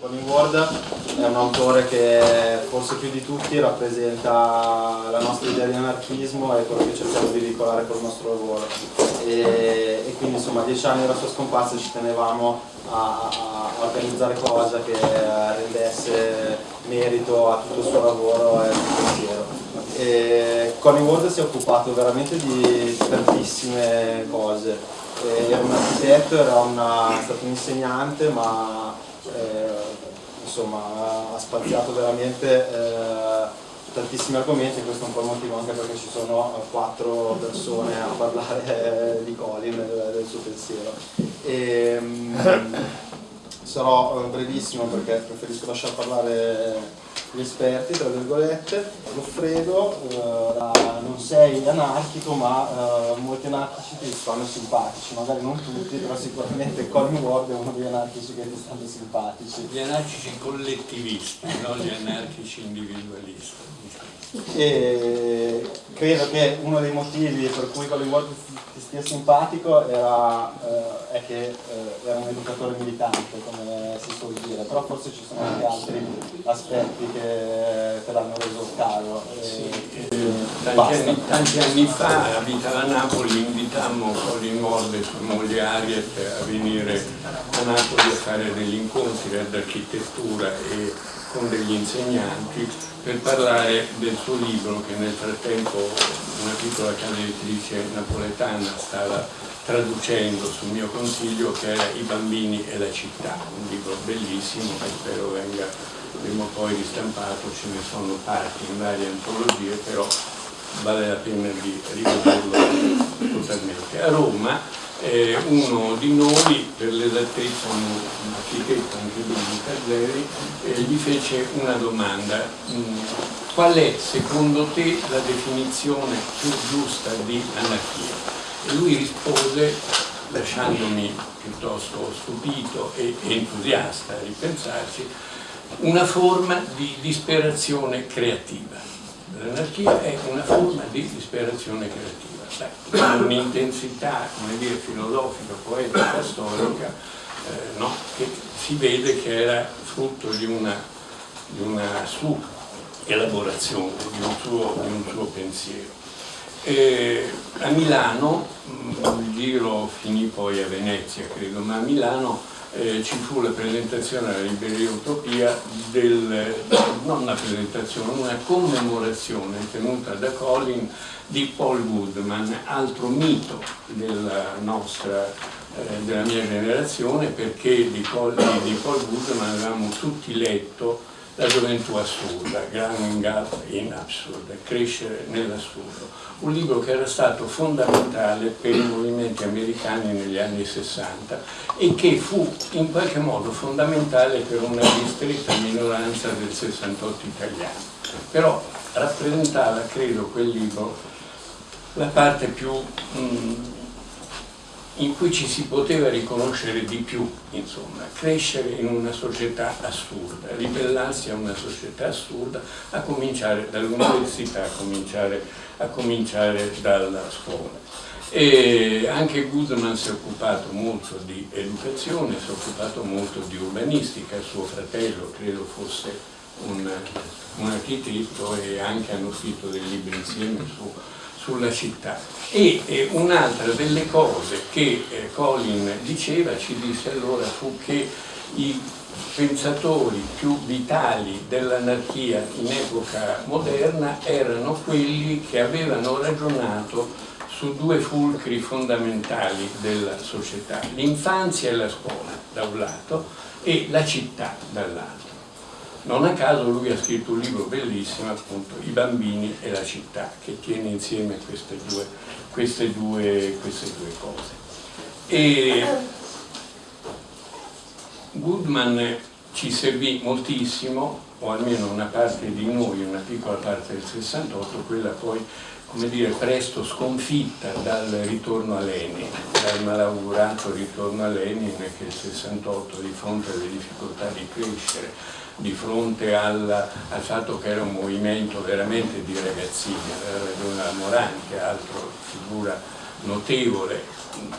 Colin Ward è un autore che forse più di tutti rappresenta la nostra idea di anarchismo e quello che cerchiamo di veicolare col nostro lavoro e, e, quindi insomma a dieci anni dalla sua scomparsa ci tenevamo a, a organizzare qualcosa che rendesse merito a tutto il suo lavoro e al suo pensiero. E Colin Ward si è occupato veramente di tantissime cose, era un architetto, era una, stato un insegnante ma eh, insomma, ha spaziato veramente eh, tantissimi argomenti, questo è un po' il motivo anche perché ci sono quattro persone a parlare di Colin, del, del suo pensiero. E, um, sarò brevissimo perché preferisco lasciare parlare gli esperti, tra virgolette, Goffredo, eh, non sei anarchico ma eh, molti anarchici ti stanno simpatici, magari non tutti, però sicuramente Colin Ward è uno degli anarchici che ti stanno simpatici. Gli anarchici collettivisti, non gli anarchici individualisti. E credo che uno dei motivi per cui Colin Ward ti stia simpatico era, eh, è che eh, era un educatore militante, come si suol dire, però forse ci sono anche altri aspetti che te l'hanno reso caro. Sì, tanti, anni, tanti, anni, fa abitava a Napoli, invitammo Colin Ward e sua moglie Ariet a venire a Napoli a fare degli incontri d'architettura e con degli insegnanti per parlare del suo libro che nel frattempo una piccola casa editrice napoletana stava traducendo sul mio consiglio che era I bambini e la città, un libro bellissimo che spero venga prima o poi ristampato, ce ne sono parti in varie antologie, però vale la pena di rivederlo totalmente. A Roma eh, uno di noi, per l'esattezza un architetto anche lui di Caselli, eh, gli fece una domanda. Mm, qual è secondo te la definizione più giusta di anarchia? E lui rispose, lasciandomi piuttosto stupito e entusiasta a ripensarci, una forma di disperazione creativa. L'anarchia è una forma di disperazione creativa un'intensità filosofica, poetica, storica, eh, no? che si vede che era frutto di una, di una sua elaborazione, di un suo, di un suo pensiero. E a Milano, mm, il giro finì poi a Venezia credo, ma a Milano eh, ci fu la presentazione alla Libreria Utopia del, non una presentazione, una commemorazione tenuta da Colin di Paul Goodman, altro mito della nostra eh, della mia generazione perché di Paul, di Paul Goodman avevamo tutti letto la gioventù assurda, Growing Up in Absurd, crescere nell'assurdo, un libro che era stato fondamentale per i movimenti americani negli anni 60 e che fu in qualche modo fondamentale per una ristretta minoranza del 68 italiano. Però rappresentava, credo, quel libro la parte più mh, mm, in cui ci si poteva riconoscere di più, insomma, crescere in una società assurda, ribellarsi a una società assurda, a cominciare dall'università, a cominciare, a cominciare dalla scuola. E anche Goodman si è occupato molto di educazione, si è occupato molto di urbanistica, suo fratello credo fosse un, un architetto e anche hanno scritto dei libri insieme su sulla città. E eh, un'altra delle cose che eh, Colin diceva, ci disse allora, fu che i pensatori più vitali dell'anarchia in epoca moderna erano quelli che avevano ragionato su due fulcri fondamentali della società, l'infanzia e la scuola da un lato e la città dall'altro. Non a caso lui ha scritto un libro bellissimo, appunto, I bambini e la città, che tiene insieme queste due, queste due, queste due cose. E Goodman ci servì moltissimo, o almeno una parte di noi, una piccola parte del 68, quella poi come dire, presto sconfitta dal ritorno a Lenin, dal malaugurato ritorno a Lenin che il 68 di fronte alle difficoltà di crescere, di fronte al, al fatto che era un movimento veramente di ragazzini, ragione la Morani che è altro figura notevole,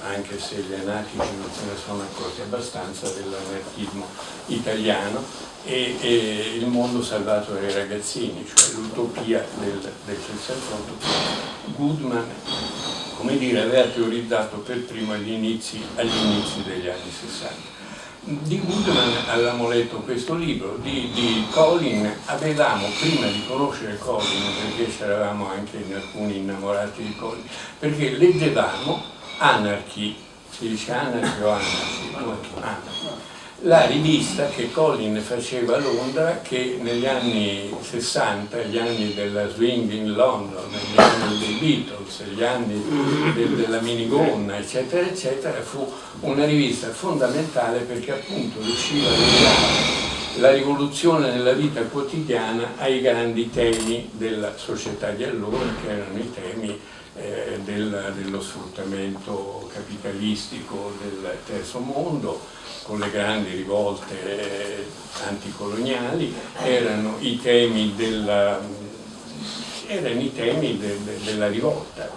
anche se gli anarchici non se ne sono accorti abbastanza, dell'anarchismo italiano e, e, il mondo salvato dai ragazzini, cioè l'utopia del, del 68 Goodman come dire, aveva teorizzato per primo agli inizi, agli inizi degli anni 60 di Goodman avevamo letto questo libro, di, di, Colin avevamo, prima di conoscere Colin, perché c'eravamo anche in alcuni innamorati di Colin, perché leggevamo Anarchy, si dice Anarchy o Anarchy? Anarchy la rivista che Colin faceva a Londra che negli anni 60, gli anni della swing in London, gli anni dei Beatles, gli anni de della minigonna eccetera eccetera fu una rivista fondamentale perché appunto riusciva a legare la rivoluzione nella vita quotidiana ai grandi temi della società di allora che erano i temi eh, del, dello sfruttamento capitalistico del terzo mondo con le grandi rivolte eh, anticoloniali, erano i temi della, erano i temi de, de, della rivolta,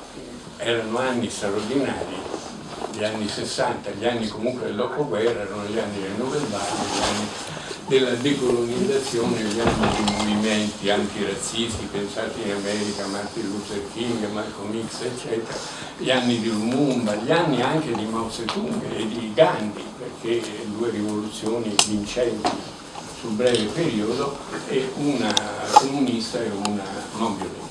erano anni straordinari, gli anni 60, gli anni comunque del dopoguerra, erano gli anni del Nouvelle Vague, gli anni della decolonizzazione, gli anni di movimenti antirazzisti, pensate in America, Martin Luther King, Malcolm X, eccetera, gli anni di Lumumba, gli anni anche di Mao Zedong e di Gandhi, perché due rivoluzioni vincenti sul breve periodo e una comunista e una non violenta.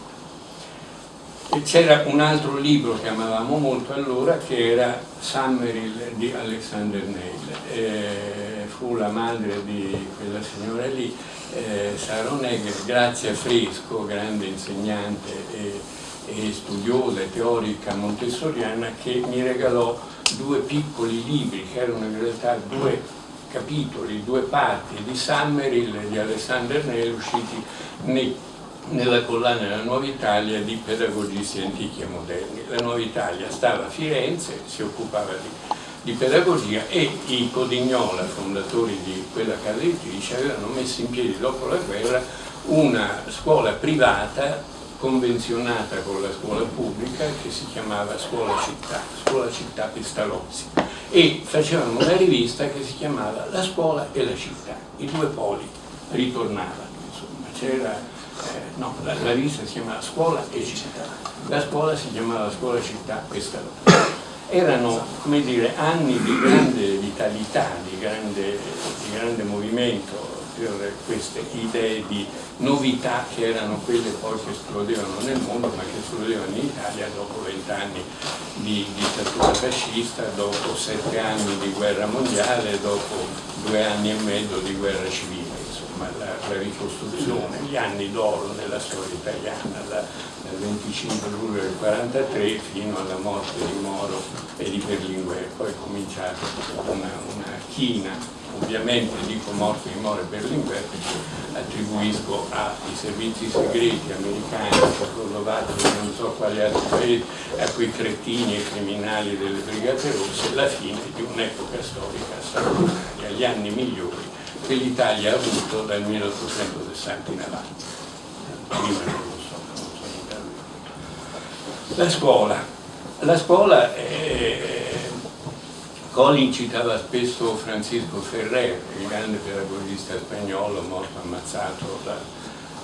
C'era un altro libro che amavamo molto allora che era Summerhill di Alexander Neil. Eh, fu la madre di quella signora lì, eh, grazie a Fresco, grande insegnante e, e studiosa e teorica montessoriana, che mi regalò due piccoli libri che erano in realtà due capitoli, due parti di Summerhill di Alexander Neil usciti nei nella collana della Nuova Italia di pedagogisti antichi e moderni. La Nuova Italia stava a Firenze, si occupava di, di pedagogia e i Codignola, fondatori di quella casa editrice, avevano messo in piedi dopo la guerra una scuola privata convenzionata con la scuola pubblica che si chiamava Scuola Città, Scuola Città Pestalozzi e facevano una rivista che si chiamava La Scuola e la Città, i due poli ritornavano, insomma, c'era no, la, la, rivista si chiamava Scuola e Città, la scuola si chiamava Scuola Città questa volta. Erano, dire, anni di grande vitalità, di grande, di grande movimento per queste idee di novità che erano quelle poi che esplodevano nel mondo ma che esplodevano in Italia dopo vent'anni di dittatura fascista, dopo sette anni di guerra mondiale, dopo due anni e mezzo di guerra civile insomma, la, la, ricostruzione, gli anni d'oro nella storia italiana, da, dal 25 luglio del 43 fino alla morte di Moro e di Berlinguer, poi è cominciata una, una china, ovviamente dico morte di Moro e Berlinguer perché attribuisco ai servizi segreti americani, cecoslovacchi e non so quali altri paesi, a quei cretini e criminali delle Brigate Rosse, la fine di un'epoca storica straordinaria, gli anni migliori che l'Italia ha avuto dal 1860 in avanti. Prima non lo so, non so La scuola. La scuola, eh, Colin citava spesso Francisco Ferrer, il grande pedagogista spagnolo morto ammazzato da,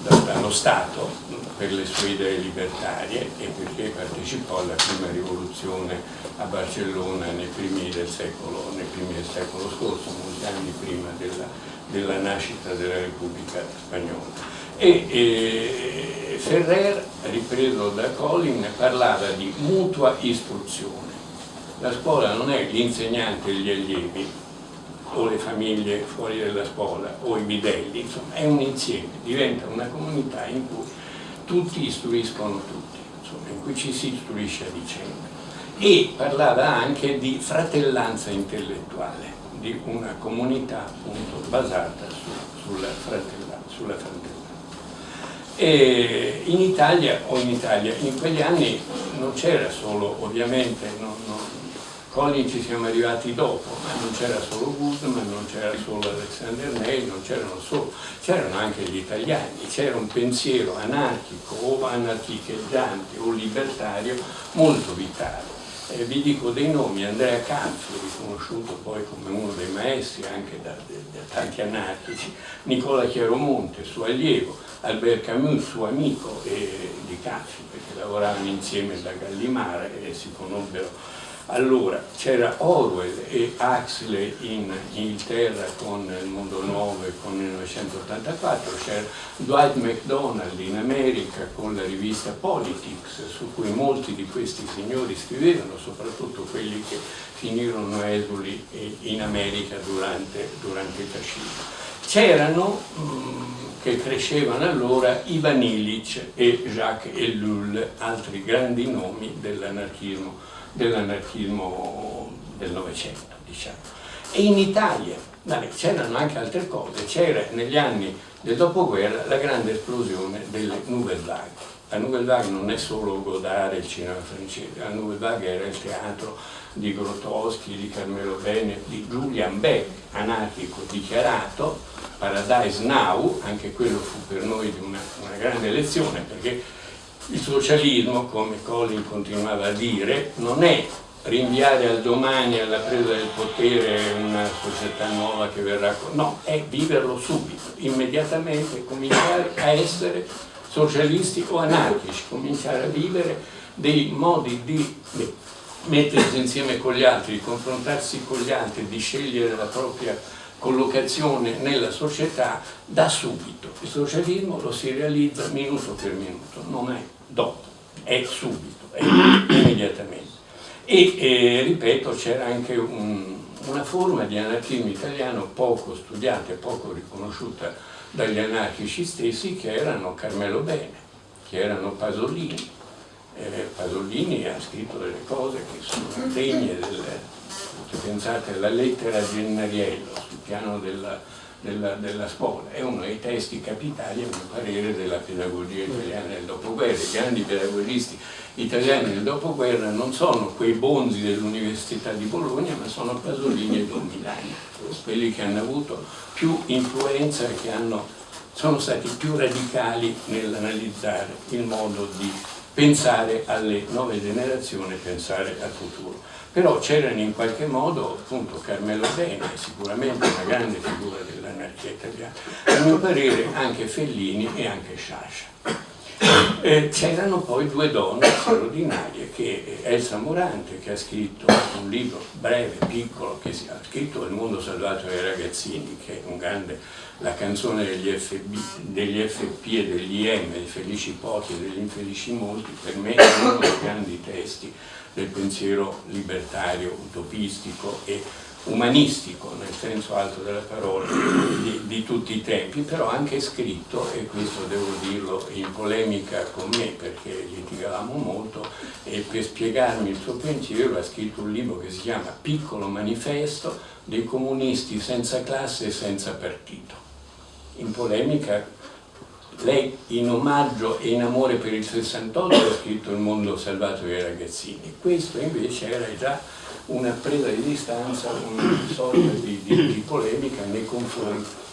dallo Stato per le sue idee libertarie e perché partecipò alla prima rivoluzione a Barcellona nei primi del secolo, primi del secolo scorso, molti anni prima della della nascita della Repubblica Spagnola. E, e Ferrer, ripreso da Colin, parlava di mutua istruzione. La scuola non è l'insegnante e gli allievi, o le famiglie fuori dalla scuola, o i bidelli, insomma, è un insieme, diventa una comunità in cui tutti istruiscono tutti, insomma, in cui ci si istruisce a vicenda. E parlava anche di fratellanza intellettuale di una comunità appunto basata su, sulla fratellanza. Sulla fratellanza. E in Italia, o in Italia, in quegli anni non c'era solo, ovviamente, non, non, Colin ci siamo arrivati dopo, ma non c'era solo Guzman, non c'era solo Alexander Ney, non c'erano solo, c'erano anche gli italiani, c'era un pensiero anarchico o anarchicheggiante o libertario molto vitale. Eh, vi dico dei nomi, Andrea Cazzo, riconosciuto poi come uno dei maestri anche da, da, tanti anarchici, Nicola Chiaromonte, suo allievo, Albert Camus, suo amico eh, di Cazzo, perché lavoravano insieme da Gallimara e si conobbero allora c'era Orwell e Huxley in Inghilterra con Il Mondo Nuovo e con il 1984, c'era Dwight MacDonald in America con la rivista Politics, su cui molti di questi signori scrivevano, soprattutto quelli che finirono esuli in America durante, durante il fascismo. C'erano mm, che crescevano allora Ivan Illich e Jacques Ellul, altri grandi nomi dell'anarchismo dell'anarchismo del Novecento, diciamo. E in Italia c'erano anche altre cose, c'era negli anni del dopoguerra la grande esplosione delle Nouvelle Vague. La Nouvelle Vague non è solo Godard il cinema francese, la Nouvelle Vague era il teatro di Grotowski, di Carmelo Bene, di Julian Beck, anarchico dichiarato, Paradise Now, anche quello fu per noi una, una grande lezione perché il socialismo, come Colin continuava a dire, non è rinviare al domani alla presa del potere una società nuova che verrà... No, è viverlo subito, immediatamente cominciare a essere socialisti o anarchici, cominciare a vivere dei modi di mettersi insieme con gli altri, di confrontarsi con gli altri, di scegliere la propria collocazione nella società da subito. Il socialismo lo si realizza minuto per minuto, non è dopo, è subito, è immediatamente. E eh, ripeto, c'era anche un, una forma di anarchismo italiano poco studiata e poco riconosciuta dagli anarchici stessi che erano Carmelo Bene, che erano Pasolini. Eh, Pasolini ha scritto delle cose che sono degne del, pensate alla lettera a Gennariello sul piano della della, della, scuola, è uno dei testi capitali a mio parere della pedagogia italiana del dopoguerra. I grandi pedagogisti italiani del dopoguerra non sono quei bonzi dell'Università di Bologna, ma sono Pasolini e Don Milani, quelli che hanno avuto più influenza e che hanno, sono stati più radicali nell'analizzare il modo di pensare alle nuove generazioni, pensare al futuro però c'erano in qualche modo appunto Carmelo Bene, sicuramente una grande figura dell'anarchia italiana, a mio parere anche Fellini e anche Sciascia. Eh, c'erano poi due donne straordinarie, che Elsa Morante che ha scritto un libro breve, piccolo, che ha scritto Il mondo salvato dai ragazzini, che è un grande, la canzone degli, FB, degli FP e degli IM, dei felici pochi e degli infelici molti, per me è uno dei grandi testi del pensiero libertario, utopistico e umanistico, nel senso alto della parola, di, di, tutti i tempi, però anche scritto, e questo devo dirlo in polemica con me perché litigavamo molto, e per spiegarmi il suo pensiero ha scritto un libro che si chiama Piccolo manifesto dei comunisti senza classe e senza partito. In polemica lei in omaggio e in amore per il 68 ha scritto Il mondo salvato dai ragazzini, questo invece era già una presa di distanza, una sorta di, di, di polemica nei confronti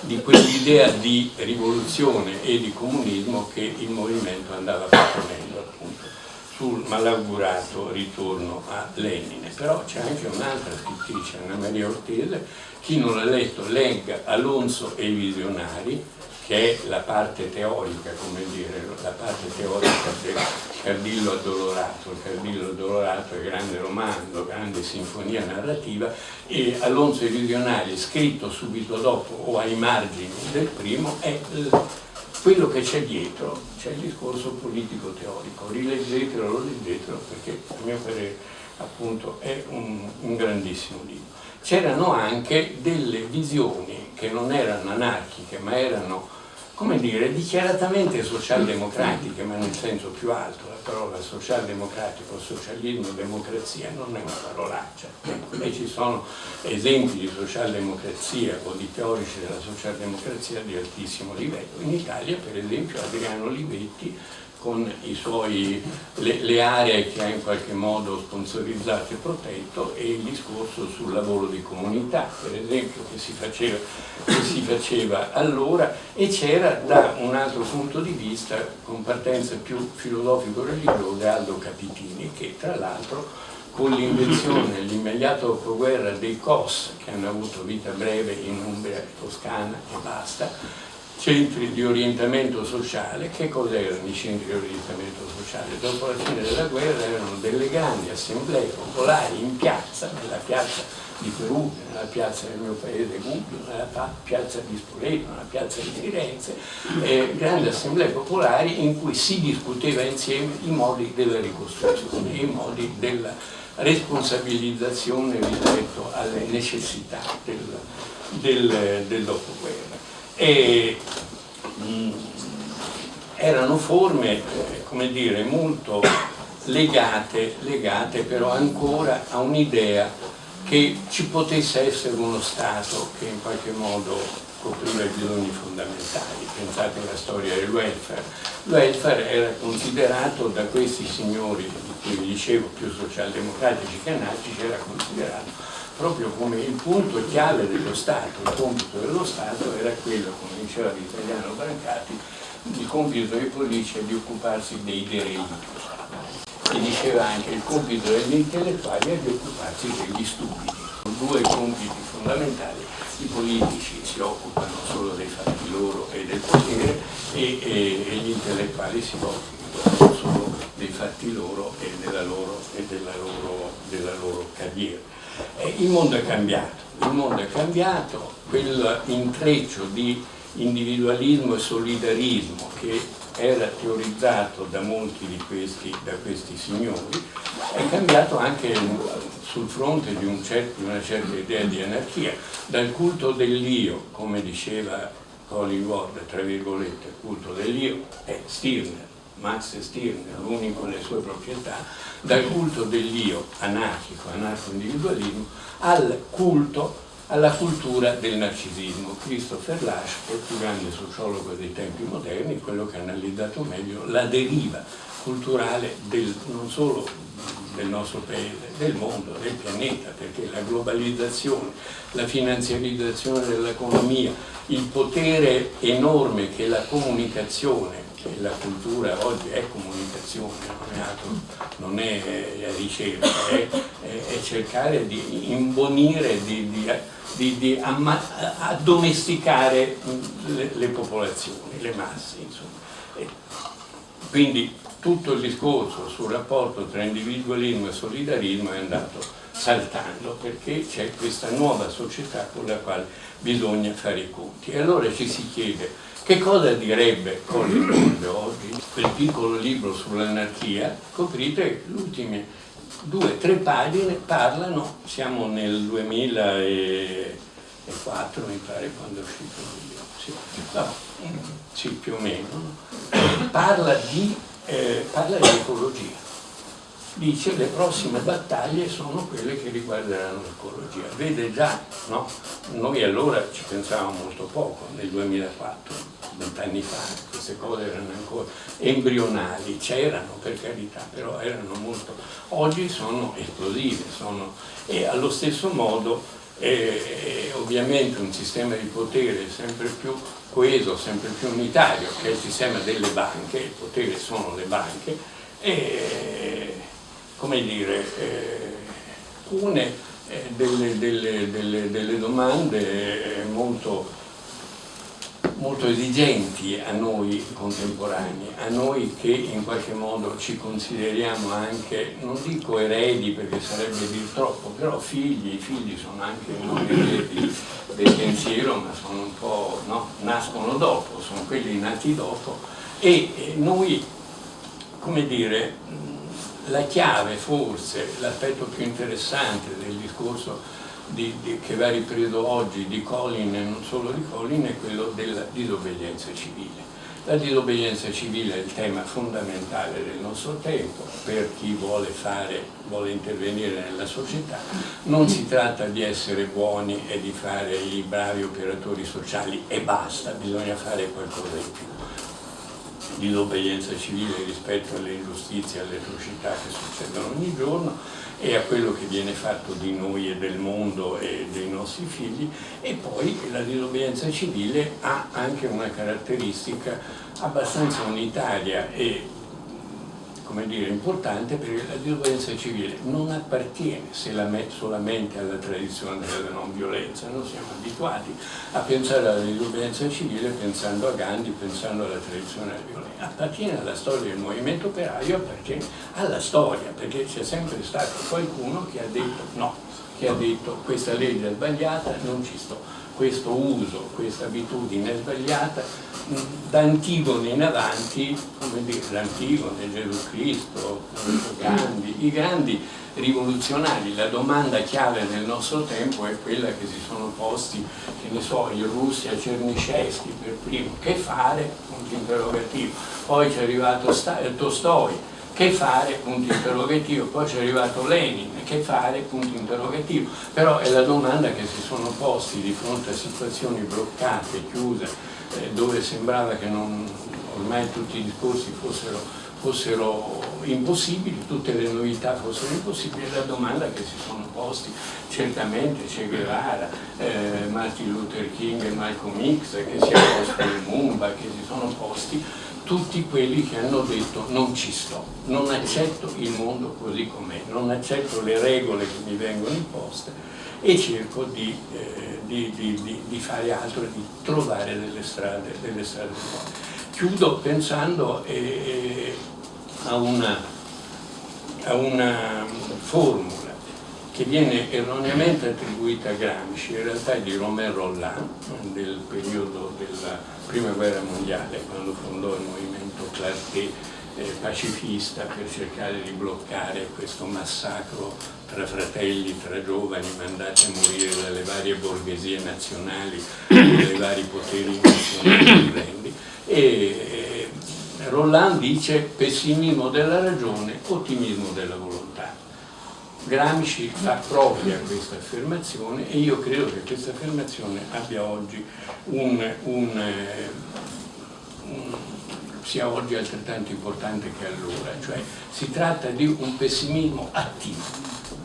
di quell'idea di rivoluzione e di comunismo che il movimento andava proponendo appunto sul malaugurato ritorno a Lenine. Però c'è anche un'altra scrittrice, Anna Maria Ortese, chi non l'ha letto legga Alonso e i visionari, che è la parte teorica, come dire, la parte teorica del Cardillo Addolorato. Il Cardillo Addolorato è grande romanzo, grande sinfonia narrativa e Alonso i Visionari, scritto subito dopo o ai margini del primo, è quello che c'è dietro, c'è il discorso politico teorico. Rileggetelo, lo leggetelo perché a mio parere appunto è un, un grandissimo libro. C'erano anche delle visioni che non erano anarchiche ma erano come dire, dichiaratamente socialdemocratiche, ma nel senso più alto, la parola socialdemocratico, socialismo, democrazia non è una parolaccia. E ci sono esempi di socialdemocrazia o di teorici della socialdemocrazia di altissimo livello. In Italia, per esempio, Adriano Livetti con suoi, le, le, aree che ha in qualche modo sponsorizzato e protetto e il discorso sul lavoro di comunità, per esempio, che si faceva, che si faceva allora e c'era da un altro punto di vista, con partenza più filosofico-religiosa, Aldo Capitini, che tra l'altro con l'invenzione, l'immediato dopoguerra dei COS, che hanno avuto vita breve in Umbria, Toscana e basta, centri di orientamento sociale, che cos'erano i centri di orientamento sociale? Dopo la fine della guerra erano delle grandi assemblee popolari in piazza, nella piazza di Perugia, nella piazza del mio paese Gubbio, nella piazza di Spoleto, nella piazza di Firenze, eh, grandi assemblee popolari in cui si discuteva insieme i modi della ricostruzione, i modi della responsabilizzazione rispetto alle necessità del, del, del dopoguerra e mh, mm, erano forme, eh, come dire, molto legate, legate però ancora a un'idea che ci potesse essere uno Stato che in qualche modo copriva i bisogni fondamentali. Pensate alla storia del welfare. Il welfare era considerato da questi signori, di cui vi dicevo, più socialdemocratici che anarchici, era considerato proprio come il punto chiave dello Stato, il compito dello Stato era quello, come diceva l'italiano Brancati, il compito dei politici è di occuparsi dei derelitti. E diceva anche il compito degli intellettuali è di occuparsi degli stupidi. Due compiti fondamentali, i politici si occupano solo dei fatti loro e del potere e, e, e gli intellettuali si occupano solo dei fatti loro e della loro, e della loro, della loro carriera. Eh, il mondo è cambiato, il mondo è cambiato, quel intreccio di individualismo e solidarismo che era teorizzato da molti di questi, questi signori, è cambiato anche sul fronte di, un certo, una certa idea di anarchia, dal culto dell'io, come diceva Colin Ward, tra virgolette, culto dell'io è Stirner, Max Stirner, l'unico nelle sue proprietà, dal culto dell'io anarchico, anarco-individualismo, al culto, alla cultura del narcisismo. Christopher Lasch il più grande sociologo dei tempi moderni, quello che ha analizzato meglio la deriva culturale del, non solo del nostro paese, del mondo, del pianeta, perché la globalizzazione, la finanziarizzazione dell'economia, il potere enorme che la comunicazione che la cultura oggi è comunicazione, non è, altro, non è ricerca, è, è, cercare di imbonire, di, di, di, di addomesticare le, le, popolazioni, le masse. Quindi tutto il discorso sul rapporto tra individualismo e solidarismo è andato saltando perché c'è questa nuova società con la quale bisogna fare i conti. E allora ci si chiede che cosa direbbe Moore oggi? Quel piccolo libro sull'anarchia, scoprite le ultime due tre pagine parlano, siamo nel 2004 mi pare quando è uscito il libro, sì, no, sì più o meno, parla di, eh, parla di ecologia dice le prossime battaglie sono quelle che riguarderanno l'ecologia. Vede già, no? Noi allora ci pensavamo molto poco, nel 2004, vent'anni fa, queste cose erano ancora embrionali, c'erano per carità, però erano molto... Oggi sono esplosive, sono... e allo stesso modo eh, ovviamente un sistema di potere sempre più coeso, sempre più unitario, che è il sistema delle banche, il potere sono le banche, e come dire, eh, pone eh, delle, delle, delle, delle, domande molto, molto esigenti a noi contemporanei, a noi che in qualche modo ci consideriamo anche, non dico eredi perché sarebbe dir troppo, però figli, i figli sono anche non eredi del pensiero ma sono un po', no? nascono dopo, sono quelli nati dopo e noi, come dire, la chiave forse, l'aspetto più interessante del discorso di, di, che va ripreso oggi di Colin e non solo di Colin è quello della disobbedienza civile. La disobbedienza civile è il tema fondamentale del nostro tempo per chi vuole, fare, vuole intervenire nella società. Non si tratta di essere buoni e di fare i bravi operatori sociali e basta, bisogna fare qualcosa in più disobbedienza civile rispetto alle ingiustizie e alle atrocità che succedono ogni giorno e a quello che viene fatto di noi e del mondo e dei nostri figli. E poi la disobbedienza civile ha anche una caratteristica abbastanza unitaria e come dire, importante perché la disobbedienza civile. Non appartiene solamente alla tradizione della non violenza, noi siamo abituati a pensare alla disobbedienza civile pensando a Gandhi, pensando alla tradizione della violenza, appartiene alla storia del movimento operaio, appartiene alla storia, perché c'è sempre stato qualcuno che ha detto no, che ha detto questa legge è sbagliata, non ci sto questo uso, questa abitudine sbagliata, da Antigone in avanti, come dire, l'Antigone, Gesù Cristo, Gandhi, i grandi rivoluzionari, la domanda chiave nel nostro tempo è quella che si sono posti, che ne so, in Russia, Cernisceschi per primo, che fare? Punto interrogativo. Poi c'è arrivato Tolstoi, che fare? Punto interrogativo. Poi c'è arrivato Lenin, che fare? Punto interrogativo. Però è la domanda che si sono posti di fronte a situazioni bloccate, chiuse, eh, dove sembrava che non, ormai tutti i discorsi fossero, fossero, impossibili, tutte le novità fossero impossibili, è la domanda che si sono posti certamente Che Guevara, eh, Martin Luther King e Malcolm X, che si è posto il Mumba, che si sono posti tutti quelli che hanno detto non ci sto, non accetto il mondo così com'è, non accetto le regole che mi vengono imposte e cerco di, eh, di, di, di fare altro, di trovare delle strade, delle strade nuove. Chiudo pensando eh, a, una, a una formula che viene erroneamente attribuita a Gramsci, in realtà è di Romain Rolland, del periodo della prima guerra mondiale, quando fondò il movimento Clarté eh, pacifista per cercare di bloccare questo massacro tra fratelli, tra giovani mandati a morire dalle varie borghesie nazionali, dai vari poteri nazionali e eh, Roland dice pessimismo della ragione, ottimismo della volontà. Gramsci fa propria questa affermazione e io credo che questa affermazione abbia oggi un, un, un, sia oggi altrettanto importante che allora, cioè si tratta di un pessimismo attivo,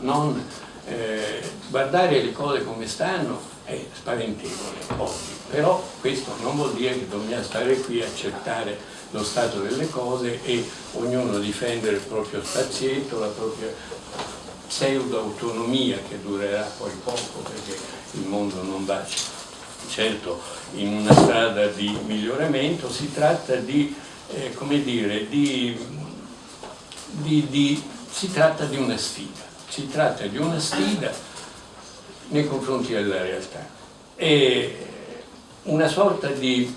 non eh, guardare le cose come stanno è spaventevole oggi, però questo non vuol dire che dobbiamo stare qui a accettare lo stato delle cose e ognuno difendere il proprio spazietto, la propria pseudo-autonomia che durerà poi poco perché il mondo non va certo in una strada di miglioramento, si tratta di, eh, come dire, di, di, di, si tratta di una sfida, si tratta di una sfida nei confronti della realtà. E una sorta di,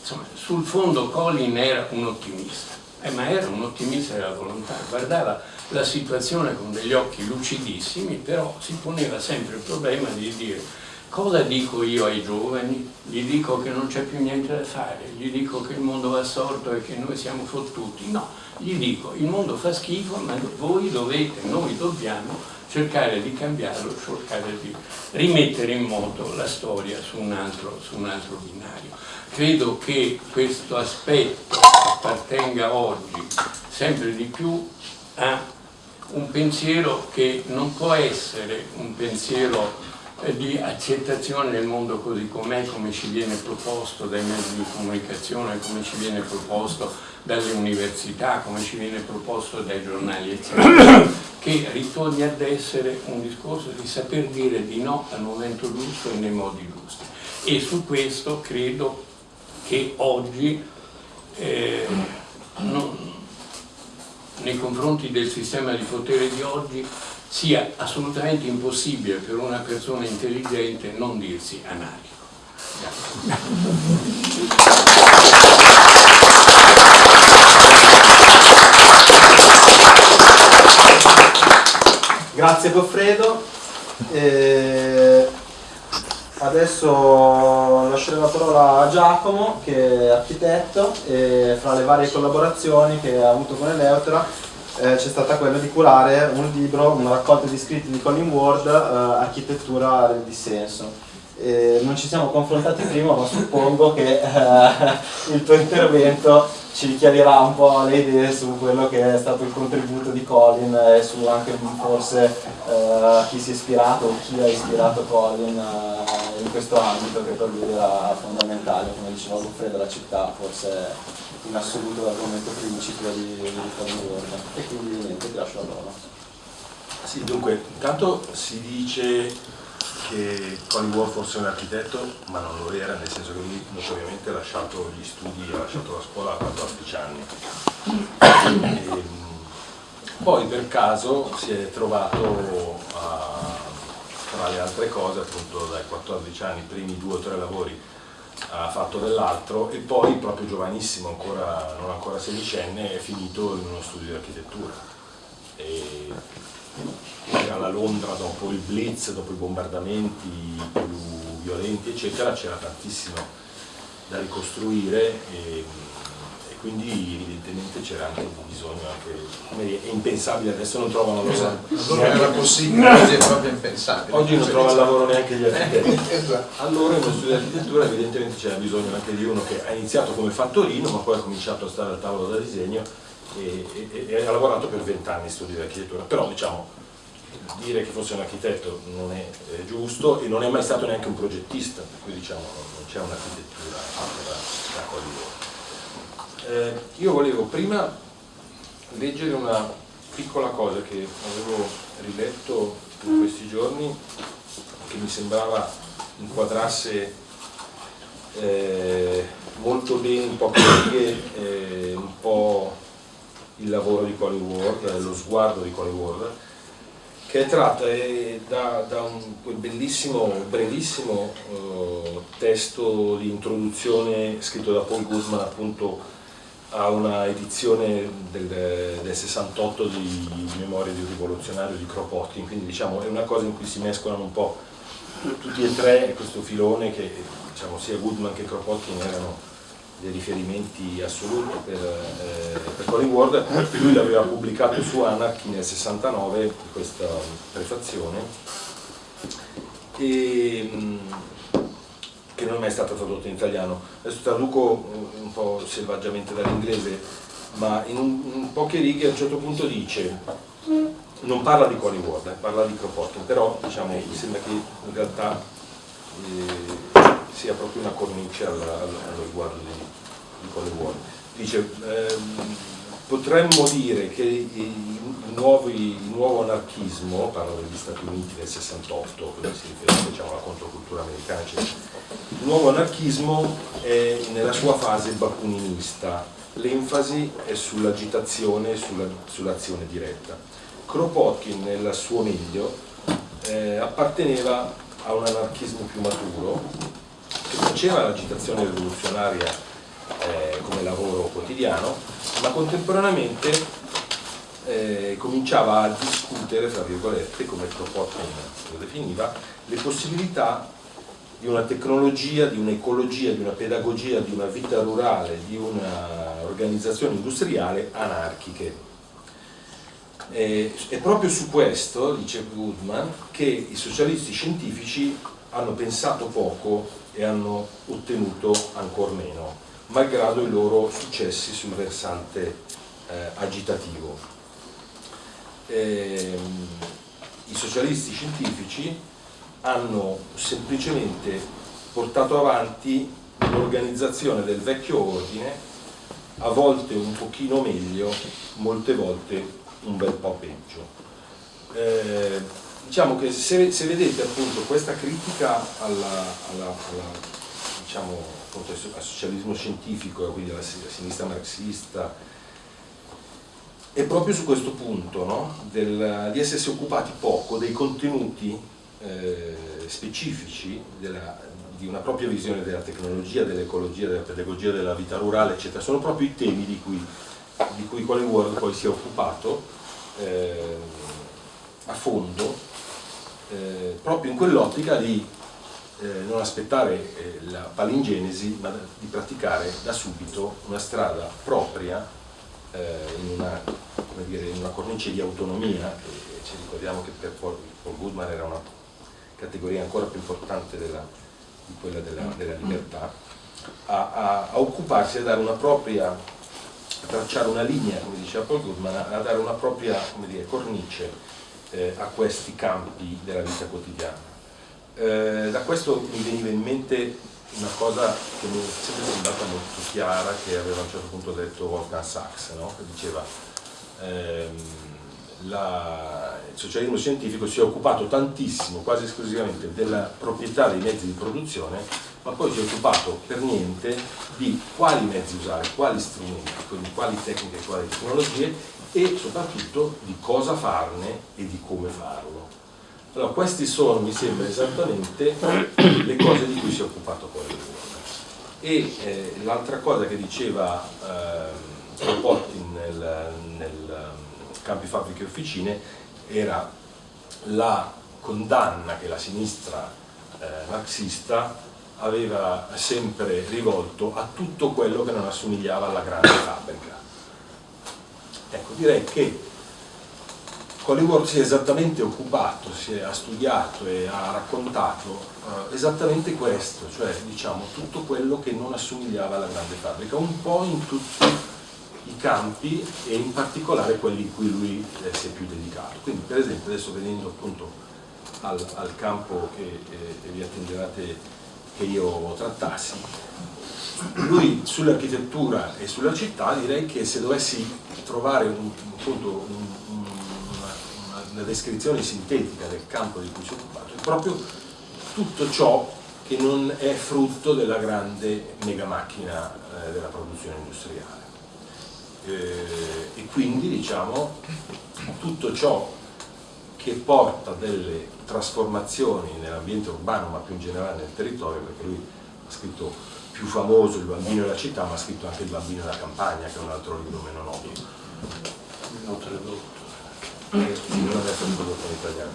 insomma, sul fondo Colin era un ottimista, eh, ma era un ottimista della volontà, guardava la situazione con degli occhi lucidissimi, però si poneva sempre il problema di dire cosa dico io ai giovani? Gli dico che non c'è più niente da fare, gli dico che il mondo va sorto e che noi siamo fottuti, no, gli dico il mondo fa schifo ma voi dovete, noi dobbiamo cercare di cambiarlo, cercare di rimettere in moto la storia su un altro, su un altro binario. Credo che questo aspetto appartenga oggi sempre di più a un pensiero che non può essere un pensiero eh, di accettazione del mondo così com'è, come ci viene proposto dai mezzi di comunicazione, come ci viene proposto dalle università, come ci viene proposto dai giornali, eccetera, che ritorni ad essere un discorso di saper dire di no al momento giusto e nei modi giusti. E su questo credo che oggi eh, non, nei confronti del sistema di potere di oggi sia assolutamente impossibile per una persona intelligente non dirsi anarchico. Grazie Goffredo. Eh, Adesso lascerò la parola a Giacomo, che è architetto, e fra le varie collaborazioni che ha avuto con Eleutera eh, c'è stata quella di curare un libro, una raccolta di scritti di Colin Ward, eh, Architettura del dissenso. Eh, non ci siamo confrontati prima, ma suppongo che eh, il tuo intervento ci chiarirà un po' le idee su quello che è stato il contributo di Colin e su anche forse eh, chi si è ispirato o chi ha ispirato Colin eh, in questo ambito che per lui era fondamentale, come diceva Goffredo, la città forse in assoluto l'argomento principio di, di Colin. E quindi niente, ti lascio a loro. Sì, dunque, intanto si dice che Colin Ward fosse un architetto, ma non lo era, nel senso che lui notoriamente ha lasciato gli studi, ha lasciato la scuola a 14 anni. E, ehm, poi per caso si è trovato a, tra le altre cose, appunto dai 14 anni, i primi due o tre lavori ha fatto dell'altro e poi proprio giovanissimo, ancora, non ancora sedicenne, è finito in uno studio di architettura. E era la Londra dopo il blitz, dopo i bombardamenti più violenti eccetera, c'era tantissimo da ricostruire e, e quindi evidentemente c'era anche bisogno, anche, è impensabile, adesso non trovano lavoro. Esatto. Allora era possibile, oggi è proprio impensabile. Oggi non trovano lavoro neanche gli architetti. esatto. Allora in uno studio di architettura evidentemente c'era bisogno anche di uno che ha iniziato come fattorino ma poi ha cominciato a stare al tavolo da disegno e, e, e ha lavorato per vent'anni in studio di architettura, però diciamo dire che fosse un architetto non è eh, giusto e non è mai stato neanche un progettista, per cui diciamo non c'è un'architettura da, da eh, io volevo prima leggere una piccola cosa che avevo riletto in questi giorni che mi sembrava inquadrasse eh, molto bene in poche righe eh, un po' il lavoro di Colin Ward, lo sguardo di Colin Ward che è tratta da, da un, quel bellissimo, brevissimo eh, testo di introduzione scritto da Paul Guzman appunto a una edizione del, del 68 di Memoria di un rivoluzionario di Kropotkin, quindi diciamo è una cosa in cui si mescolano un po' tutti e tre questo filone che diciamo, sia Goodman che Kropotkin erano dei riferimenti assoluti per, eh, per Colin Ward, lui l'aveva pubblicato su Anarchy nel 69, questa prefazione, e, mm, che non è mai stata tradotta in italiano. Adesso traduco un po' selvaggiamente dall'inglese, ma in, un, in, poche righe a un certo punto dice, non parla di Colin Ward, eh, parla di Kropotkin, però diciamo, mi sembra che in realtà eh, sia proprio una cornice allo, allo riguardo di, di quale vuole. Dice, ehm, potremmo dire che il, nuovo, il nuovo anarchismo, parlo degli Stati Uniti nel 68, quindi si riferisce diciamo, alla controcultura americana, eccetera. il nuovo anarchismo è nella sua fase bakuninista, l'enfasi è sull'agitazione e sull'azione sull diretta. Kropotkin nel suo meglio eh, apparteneva a un anarchismo più maturo che faceva l'agitazione rivoluzionaria eh, come lavoro quotidiano, ma contemporaneamente eh, cominciava a discutere, tra virgolette, come Kropotkin lo definiva, le possibilità di una tecnologia, di un'ecologia, di una pedagogia, di una vita rurale, di un'organizzazione industriale anarchiche. E, è proprio su questo, dice Goodman, che i socialisti scientifici hanno pensato poco e hanno ottenuto ancora meno, malgrado i loro successi sul versante eh, agitativo. E, ehm, I socialisti scientifici hanno semplicemente portato avanti l'organizzazione del vecchio ordine, a volte un pochino meglio, molte volte un bel po' peggio. Eh, diciamo che se, se, vedete appunto questa critica alla, alla, alla, diciamo, al socialismo scientifico, quindi alla sinistra marxista, è proprio su questo punto no? Del, di essersi occupati poco dei contenuti eh, specifici della, di una propria visione della tecnologia, dell'ecologia, della pedagogia, della vita rurale, eccetera. Sono proprio i temi di cui, di cui Colin Ward poi si è occupato eh, a fondo eh, proprio in quell'ottica di eh, non aspettare eh, la palingenesi, ma di praticare da subito una strada propria eh, in una, dire, in, una, cornice di autonomia, ci ricordiamo che per Paul, Paul Goodman era una categoria ancora più importante della, di quella della, della libertà, a, a, a, occuparsi, a dare una propria, a tracciare una linea, come diceva Paul Goodman, a, a dare una propria dire, cornice eh, a questi campi della vita quotidiana. Eh, da questo mi veniva in mente una cosa che mi è sempre sembrata molto chiara che aveva a un certo punto detto Wolfgang Sachs, no? che diceva ehm, la, il socialismo scientifico si è occupato tantissimo, quasi esclusivamente, della proprietà dei mezzi di produzione, ma poi si è occupato per niente di quali mezzi usare, quali strumenti, quindi quali tecniche, quali tecnologie e soprattutto di cosa farne e di come farlo. Allora, queste sono, mi sembra, esattamente le cose di cui si è occupato il E eh, l'altra cosa che diceva eh, Kropotkin nel, nel campi fabbriche e officine era la condanna che la sinistra eh, marxista aveva sempre rivolto a tutto quello che non assomigliava alla grande fabbrica. Ecco, direi che Collingwood si è esattamente occupato, è, ha studiato e ha raccontato eh, esattamente questo, cioè diciamo tutto quello che non assomigliava alla grande fabbrica, un po' in tutti i campi e in particolare quelli in cui lui eh, si è più dedicato. Quindi per esempio adesso venendo appunto al, al campo che, che vi attenderate che io trattassi, lui sull'architettura e sulla città direi che se dovessi trovare un, appunto, un, una descrizione sintetica del campo di cui si è occupato, è proprio tutto ciò che non è frutto della grande mega macchina eh, della produzione industriale. Eh, e quindi diciamo tutto ciò che porta delle trasformazioni nell'ambiente urbano ma più in generale nel territorio perché lui ha scritto più famoso il bambino della città ma ha scritto anche il bambino della campagna che è un altro libro meno noto non tradotto sì, non adesso tradotto in italiano.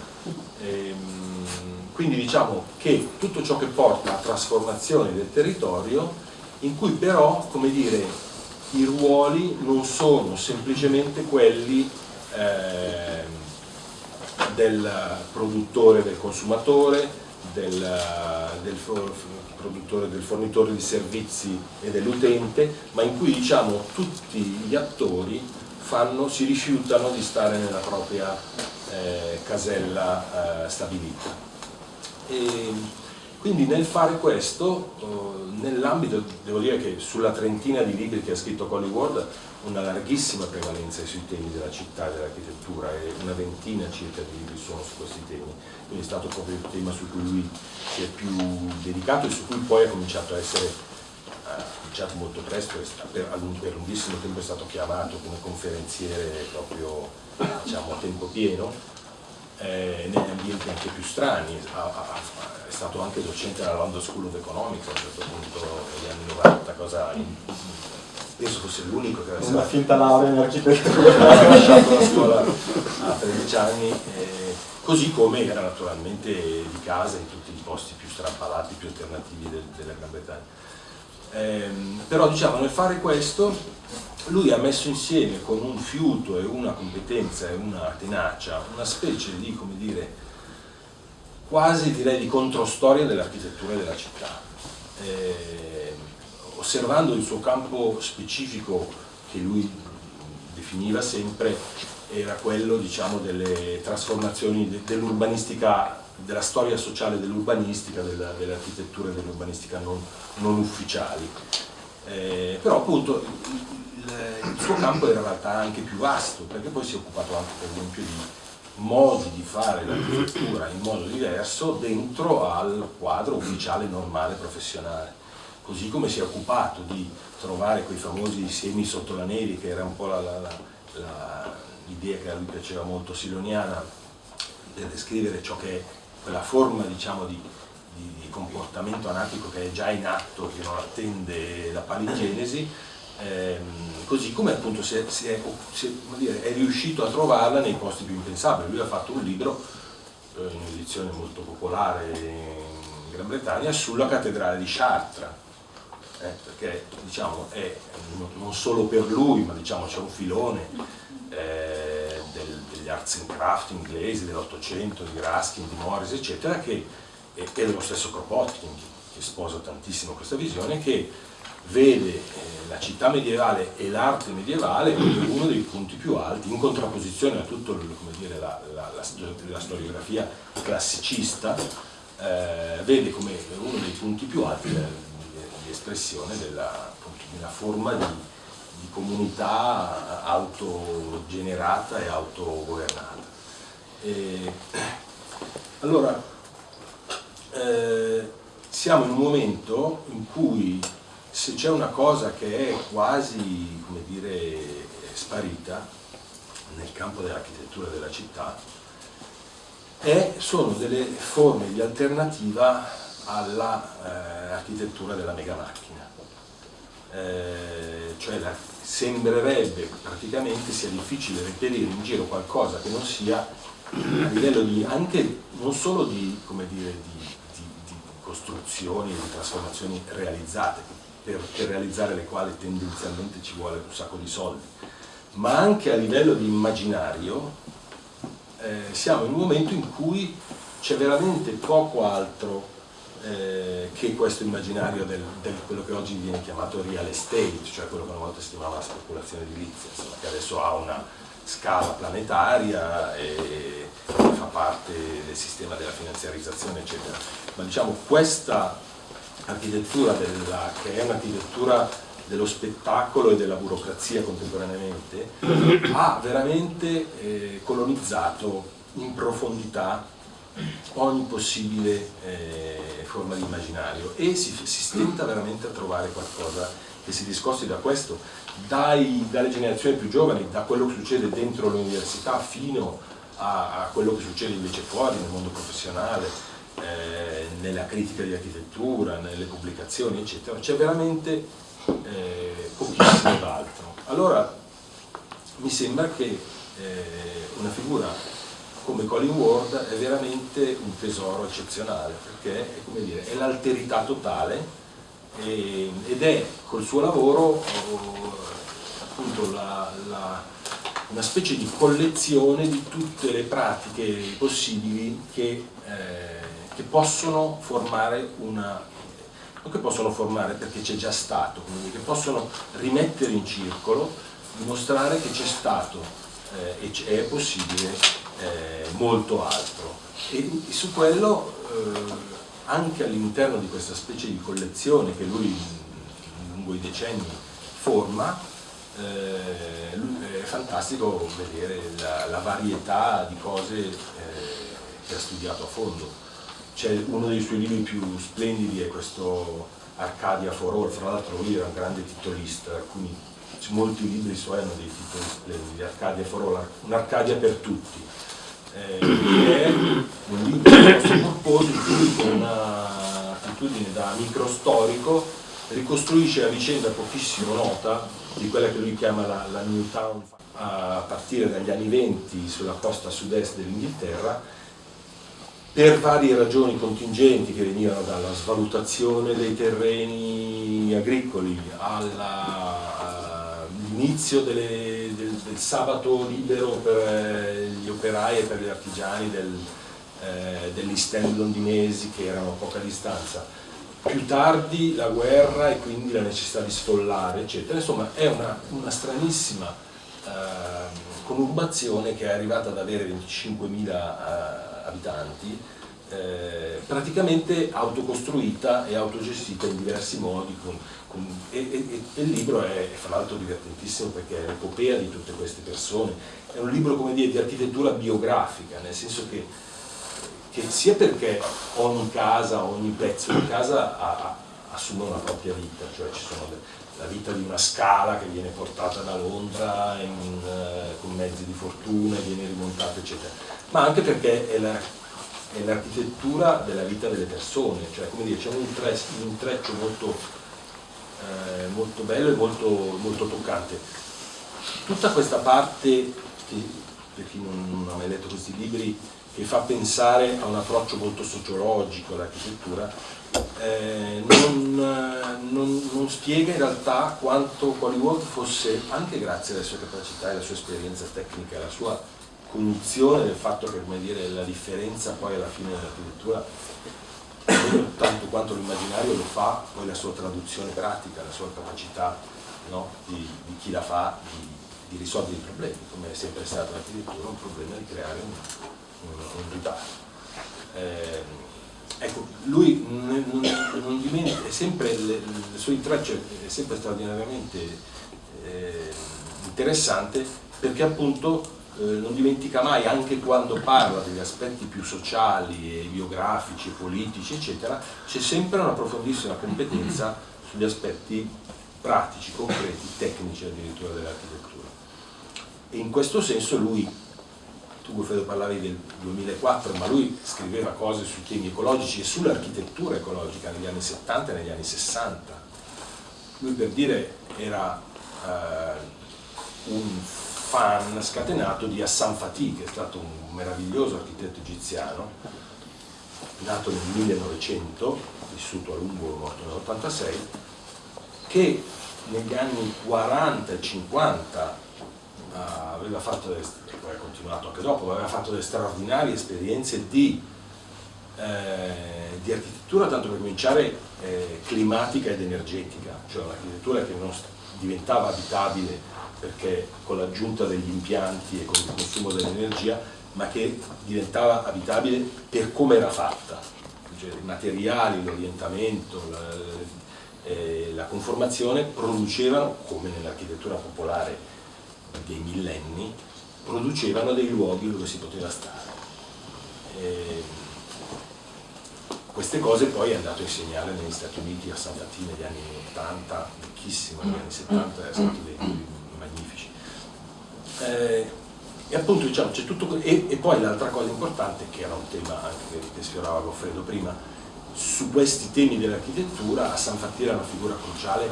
Ehm, quindi diciamo che tutto ciò che porta a trasformazioni del territorio, in cui però, come dire, i ruoli non sono semplicemente quelli eh, del produttore, del consumatore, del, del, produttore, del fornitore di servizi e dell'utente, ma in cui diciamo tutti gli attori fanno, si rifiutano di stare nella propria eh, casella eh, stabilita. E quindi nel fare questo, eh, nell'ambito, devo dire che sulla trentina di libri che ha scritto Colly Ward, una larghissima prevalenza sui temi della città e dell'architettura e una ventina circa di libri sono su questi temi, quindi è stato proprio il tema su cui lui si è più dedicato e su cui poi ha cominciato a essere cominciato molto presto, per, lunghissimo tempo è stato chiamato come conferenziere proprio diciamo, a tempo pieno, eh, negli ambienti anche più strani, ha, ha, è stato anche docente alla London School of Economics a un certo punto negli anni 90, cosa penso fosse l'unico che aveva una finta laurea in architettura ha lasciato la scuola a 13 anni eh, così come era naturalmente di casa in tutti i posti più strampalati, più alternativi del, della Gran Bretagna eh, però diciamo nel fare questo lui ha messo insieme con un fiuto e una competenza e una tenacia una specie di, come dire, quasi direi di controstoria dell'architettura della città. Eh, osservando il suo campo specifico che lui definiva sempre era quello diciamo, delle trasformazioni dell'urbanistica della storia sociale dell'urbanistica, dell'architettura e dell'urbanistica non, non, ufficiali. Eh, però appunto il, il, suo campo era in realtà anche più vasto, perché poi si è occupato anche per esempio di modi di fare l'architettura in modo diverso dentro al quadro ufficiale normale professionale. Così come si è occupato di trovare quei famosi semi sotto la neve, che era un po' l'idea che a lui piaceva molto siloniana, per descrivere ciò che è quella forma diciamo, di, di, di, comportamento anatico che è già in atto, che non attende la paligenesi, ehm, così come appunto si è, si è, si è, dire, è, riuscito a trovarla nei posti più impensabili. Lui ha fatto un libro, eh, in un'edizione molto popolare in Gran Bretagna, sulla cattedrale di Chartres, eh, perché diciamo, è non solo per lui, ma diciamo, c'è un filone eh, del, degli arts and craft inglesi dell'Ottocento, di Raskin, di Morris, eccetera, che è, è dello stesso Kropotkin, che sposa tantissimo questa visione, che vede eh, la città medievale e l'arte medievale come uno dei punti più alti, in contrapposizione a tutta la, la, la, la, storiografia classicista, eh, vede come uno dei punti più alti di espressione della, di una forma di, di comunità autogenerata e autogovernata. E, allora, eh, siamo in un momento in cui se c'è una cosa che è quasi, come dire, sparita nel campo dell'architettura della città, è, sono delle forme di alternativa all'architettura eh, della mega macchina. Eh, cioè la, sembrerebbe praticamente sia difficile reperire in giro qualcosa che non sia a livello di, anche non solo di, come dire, di, di, di costruzioni, di trasformazioni realizzate, per, per realizzare le quali tendenzialmente ci vuole un sacco di soldi, ma anche a livello di immaginario eh, siamo in un momento in cui c'è veramente poco altro eh, che questo immaginario del, del, quello che oggi viene chiamato real estate, cioè quello che una volta si chiamava la speculazione edilizia, insomma, che adesso ha una scala planetaria e fa parte del sistema della finanziarizzazione, eccetera. Ma diciamo questa architettura della, che è un'architettura dello spettacolo e della burocrazia contemporaneamente, ha veramente eh, colonizzato in profondità ogni possibile eh, forma di immaginario e si, si, stenta veramente a trovare qualcosa che si discosti da questo, dai, dalle generazioni più giovani, da quello che succede dentro l'università fino a, a quello che succede invece fuori nel mondo professionale, eh, nella critica di architettura, nelle pubblicazioni, eccetera, c'è veramente eh, pochissimo d'altro. Allora mi sembra che eh, una figura come Colin Ward è veramente un tesoro eccezionale perché è, è l'alterità totale e, ed è col suo lavoro appunto la, la, una specie di collezione di tutte le pratiche possibili che eh, che possono formare una non che possono formare perché c'è già stato, quindi che possono rimettere in circolo, dimostrare che c'è stato eh, e è possibile eh, molto altro. E, su quello, eh, anche all'interno di questa specie di collezione che lui lungo i decenni forma, eh, è fantastico vedere la, la, varietà di cose eh, che ha studiato a fondo. Uno dei suoi libri più splendidi è questo Arcadia for All, fra l'altro lui era un grande titolista, alcuni, molti libri suoi hanno dei titoli splendidi, Arcadia for All, un'Arcadia per tutti, eh, è un libro piuttosto corposo in cui con un'attitudine da microstorico ricostruisce la vicenda pochissimo nota di quella che lui chiama la, la New Town a partire dagli anni 20 sulla costa sud-est dell'Inghilterra per varie ragioni contingenti che venivano dalla svalutazione dei terreni agricoli all'inizio del, del, sabato libero per eh, gli operai e per gli artigiani del, eh, degli stand londinesi che erano a poca distanza. Più tardi la guerra e quindi la necessità di sfollare eccetera. Insomma è una, una stranissima eh, conurbazione che è arrivata ad avere 25.000 abitanti, eh, praticamente autocostruita e autogestita in diversi modi con, e, e, e, il libro è, fra l'altro divertentissimo perché è l'epopea di tutte queste persone, è un libro come dire, di architettura biografica, nel senso che, che, sia perché ogni casa, ogni pezzo di casa ha, ha, assume una propria vita, cioè ci sono la vita di una scala che viene portata da Londra in, uh, con mezzi di fortuna viene rimontata eccetera, ma anche perché è l'architettura della vita delle persone, cioè come dire c'è un, intreccio molto, eh, molto bello e molto, molto, toccante. Tutta questa parte, che, per chi non, ha mai letto questi libri, che fa pensare a un approccio molto sociologico all'architettura, eh, non, non, non, spiega in realtà quanto Hollywood fosse, anche grazie alle sue capacità e alla sua esperienza tecnica, alla sua cognizione del fatto che dire, la differenza poi alla fine dell'architettura tanto quanto l'immaginario lo fa poi la sua traduzione pratica, la sua capacità no? di, di, chi la fa di, di, risolvere i problemi, come è sempre stato l'architettura, un problema di creare un, un, un riparo. Eh, ecco, lui non, non, dimentica, sempre, le, le sue intrecce è sempre straordinariamente eh, interessante perché appunto eh, non dimentica mai, anche quando parla degli aspetti più sociali, e biografici, politici, eccetera, c'è sempre una profondissima competenza sugli aspetti pratici, concreti, tecnici addirittura dell'architettura. E in questo senso lui, tu Goffredo parlavi del 2004, ma lui scriveva cose sui temi ecologici e sull'architettura ecologica negli anni 70 e negli anni 60. Lui per dire era eh, un fan scatenato di Hassan Fatih, che è stato un meraviglioso architetto egiziano, nato nel 1900, vissuto a lungo, morto nel 86, che negli anni 40 e 50 uh, aveva fatto, delle, poi ha continuato anche dopo, aveva fatto delle straordinarie esperienze di, eh, di architettura, tanto per cominciare eh, climatica ed energetica, cioè un'architettura che non diventava abitabile perché con l'aggiunta degli impianti e con il consumo dell'energia, ma che diventava abitabile per come era fatta, cioè, i materiali, l'orientamento, la, eh, la conformazione producevano, come nell'architettura popolare dei millenni, producevano dei luoghi dove si poteva stare. E queste cose poi è andato a insegnare negli Stati Uniti a San Fatino negli anni 80, ricchissimo, negli anni 70 è stato dei. Eh, e appunto diciamo c'è tutto e, e poi l'altra cosa importante che era un tema anche che, sfiorava Goffredo prima su questi temi dell'architettura a San Fatti era una figura cruciale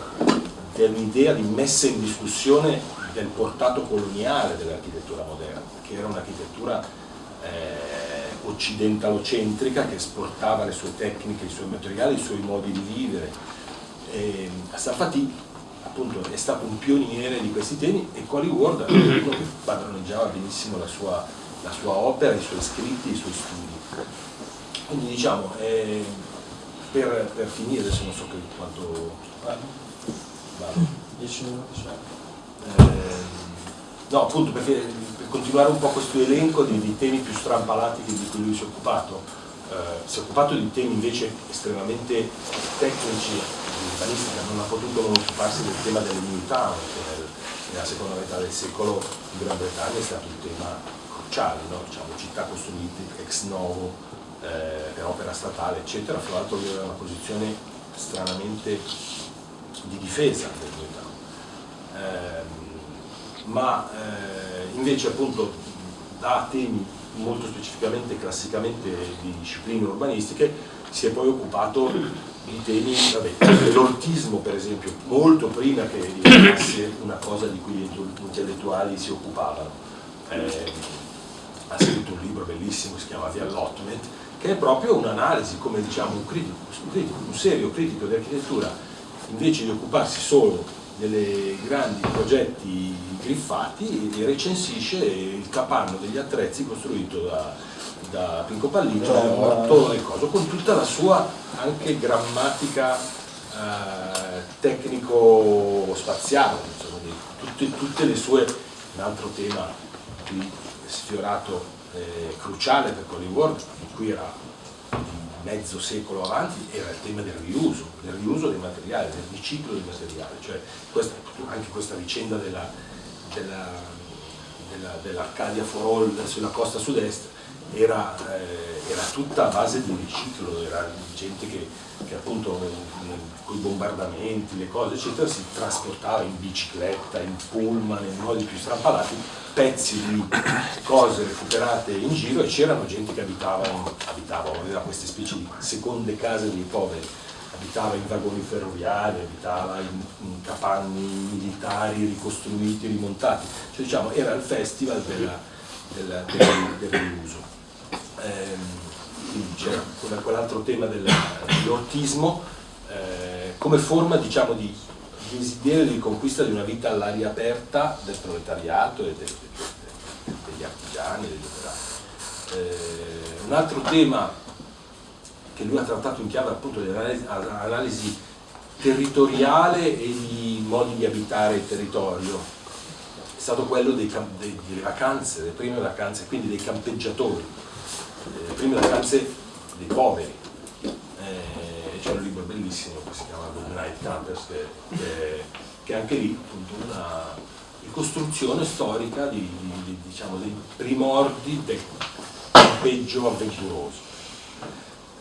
dell'idea di messa in discussione del portato coloniale dell'architettura moderna che era un'architettura eh, occidentalocentrica che esportava le sue tecniche, i suoi materiali, i suoi modi di vivere. E a San Fatti appunto è stato un pioniere di questi temi e Cory Ward è uno che padroneggiava benissimo la sua, la sua, opera, i suoi scritti, i suoi studi. Quindi diciamo, eh, per, per, finire, adesso non so che quanto... Vado. 10 minuti, eh, No, appunto perché per continuare un po' questo elenco di, di temi più strampalati di cui lui si è occupato, eh, si è occupato di temi invece estremamente tecnici urbanistica non ha potuto non occuparsi del tema town, che nella seconda metà del secolo in Gran Bretagna è stato un tema cruciale, no? diciamo, città costruite ex novo eh, per opera statale, eccetera. Fra l'altro lui aveva una posizione stranamente di difesa del new town. Eh, ma eh, invece appunto da temi molto specificamente, classicamente di discipline urbanistiche, si è poi occupato i temi, l'ortismo per esempio, molto prima che diventasse una cosa di cui gli intellettuali si occupavano. Eh, ha scritto un libro bellissimo che si chiama The Allotment, che è proprio un'analisi, come diciamo, un critico, un critico, un serio critico di architettura, invece di occuparsi solo dei grandi progetti griffati, recensisce il capanno degli attrezzi costruito da, da Pinco Palligio, Morto e Coso, con tutta la sua anche grammatica eh, tecnico-spaziale, tutte, tutte, le sue, un altro tema qui sfiorato, eh, cruciale per Collingwood, di cui era mezzo secolo avanti, era il tema del riuso, del riuso dei materiali, del riciclo dei materiali, cioè questa, anche questa vicenda dell'Arcadia della, della, dell for All sulla costa sud-est era, eh, era, tutta a base di riciclo, era gente che, che appunto con i bombardamenti, le cose eccetera si trasportava in bicicletta, in pullman, in modi più strampalati pezzi di cose recuperate in giro e c'erano gente che abitava, abitava, aveva queste specie di seconde case dei poveri. Abitava in vagoni ferroviari, abitava in, in capanni militari ricostruiti, rimontati, cioè diciamo era il festival della, della, del, del riuso ehm, quell'altro tema dell'ortismo eh, come forma diciamo, di desiderio di conquista di una vita all'aria aperta del proletariato e del, del, degli artigiani, degli operai. Eh, un altro tema che lui ha trattato in chiave appunto di analisi, analisi territoriale e di modi di abitare il territorio è stato quello dei, dei, delle vacanze, delle prime vacanze, quindi dei campeggiatori, le prime vacanze dei poveri. Eh, c'è un libro bellissimo che si chiama Good Night Campers, che, che, che, anche lì appunto una ricostruzione storica di, di, diciamo, dei primordi del campeggio avventuroso.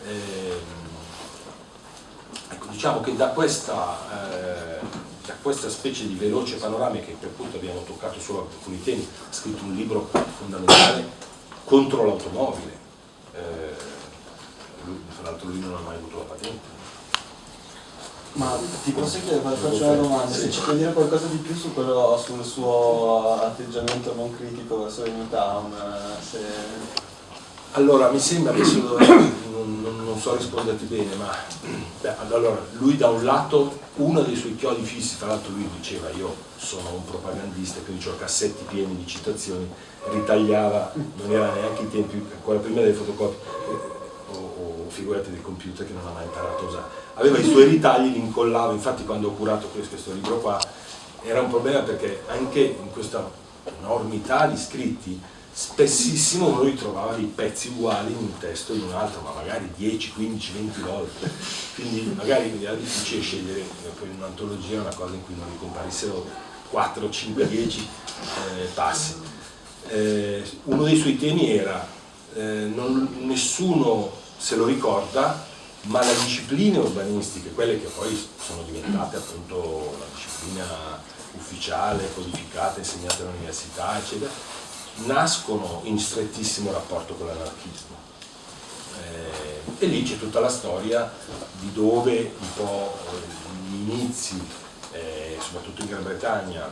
Eh, ecco, diciamo che da questa, eh, da questa, specie di veloce panoramica che appunto abbiamo toccato solo alcuni temi, ha scritto un libro fondamentale contro l'automobile. Eh, tra l'altro lui non ha mai avuto la patente. Ma ti posso chiedere, faccio una domanda, se ci puoi dire qualcosa di più su quello, sul suo atteggiamento non critico verso il Newtown? Eh, se... Allora, mi sembra che non, non, non, so risponderti bene, ma beh, allora, lui da un lato, uno dei suoi chiodi fissi, tra l'altro lui diceva io sono un propagandista, quindi ho cassetti pieni di citazioni, ritagliava, non era neanche i tempi, ancora prima delle fotocopie, figurati del computer che non ha mai imparato a usare. Aveva i suoi ritagli, li incollava, infatti quando ho curato questo libro qua era un problema perché anche in questa enormità di scritti spessissimo uno ritrovava dei pezzi uguali in un testo e in un altro, ma magari 10, 15, 20 volte. Quindi magari era difficile scegliere poi in un'antologia una cosa in cui non ricomparissero 4, 5, 10 eh, passi. Eh, uno dei suoi temi era eh, non, nessuno se lo ricorda, ma le discipline urbanistiche, quelle che poi sono diventate appunto la disciplina ufficiale, codificata, insegnata all'università, eccetera, nascono in strettissimo rapporto con l'anarchismo. Eh, e lì c'è tutta la storia di dove un po' gli inizi, eh, soprattutto in Gran Bretagna,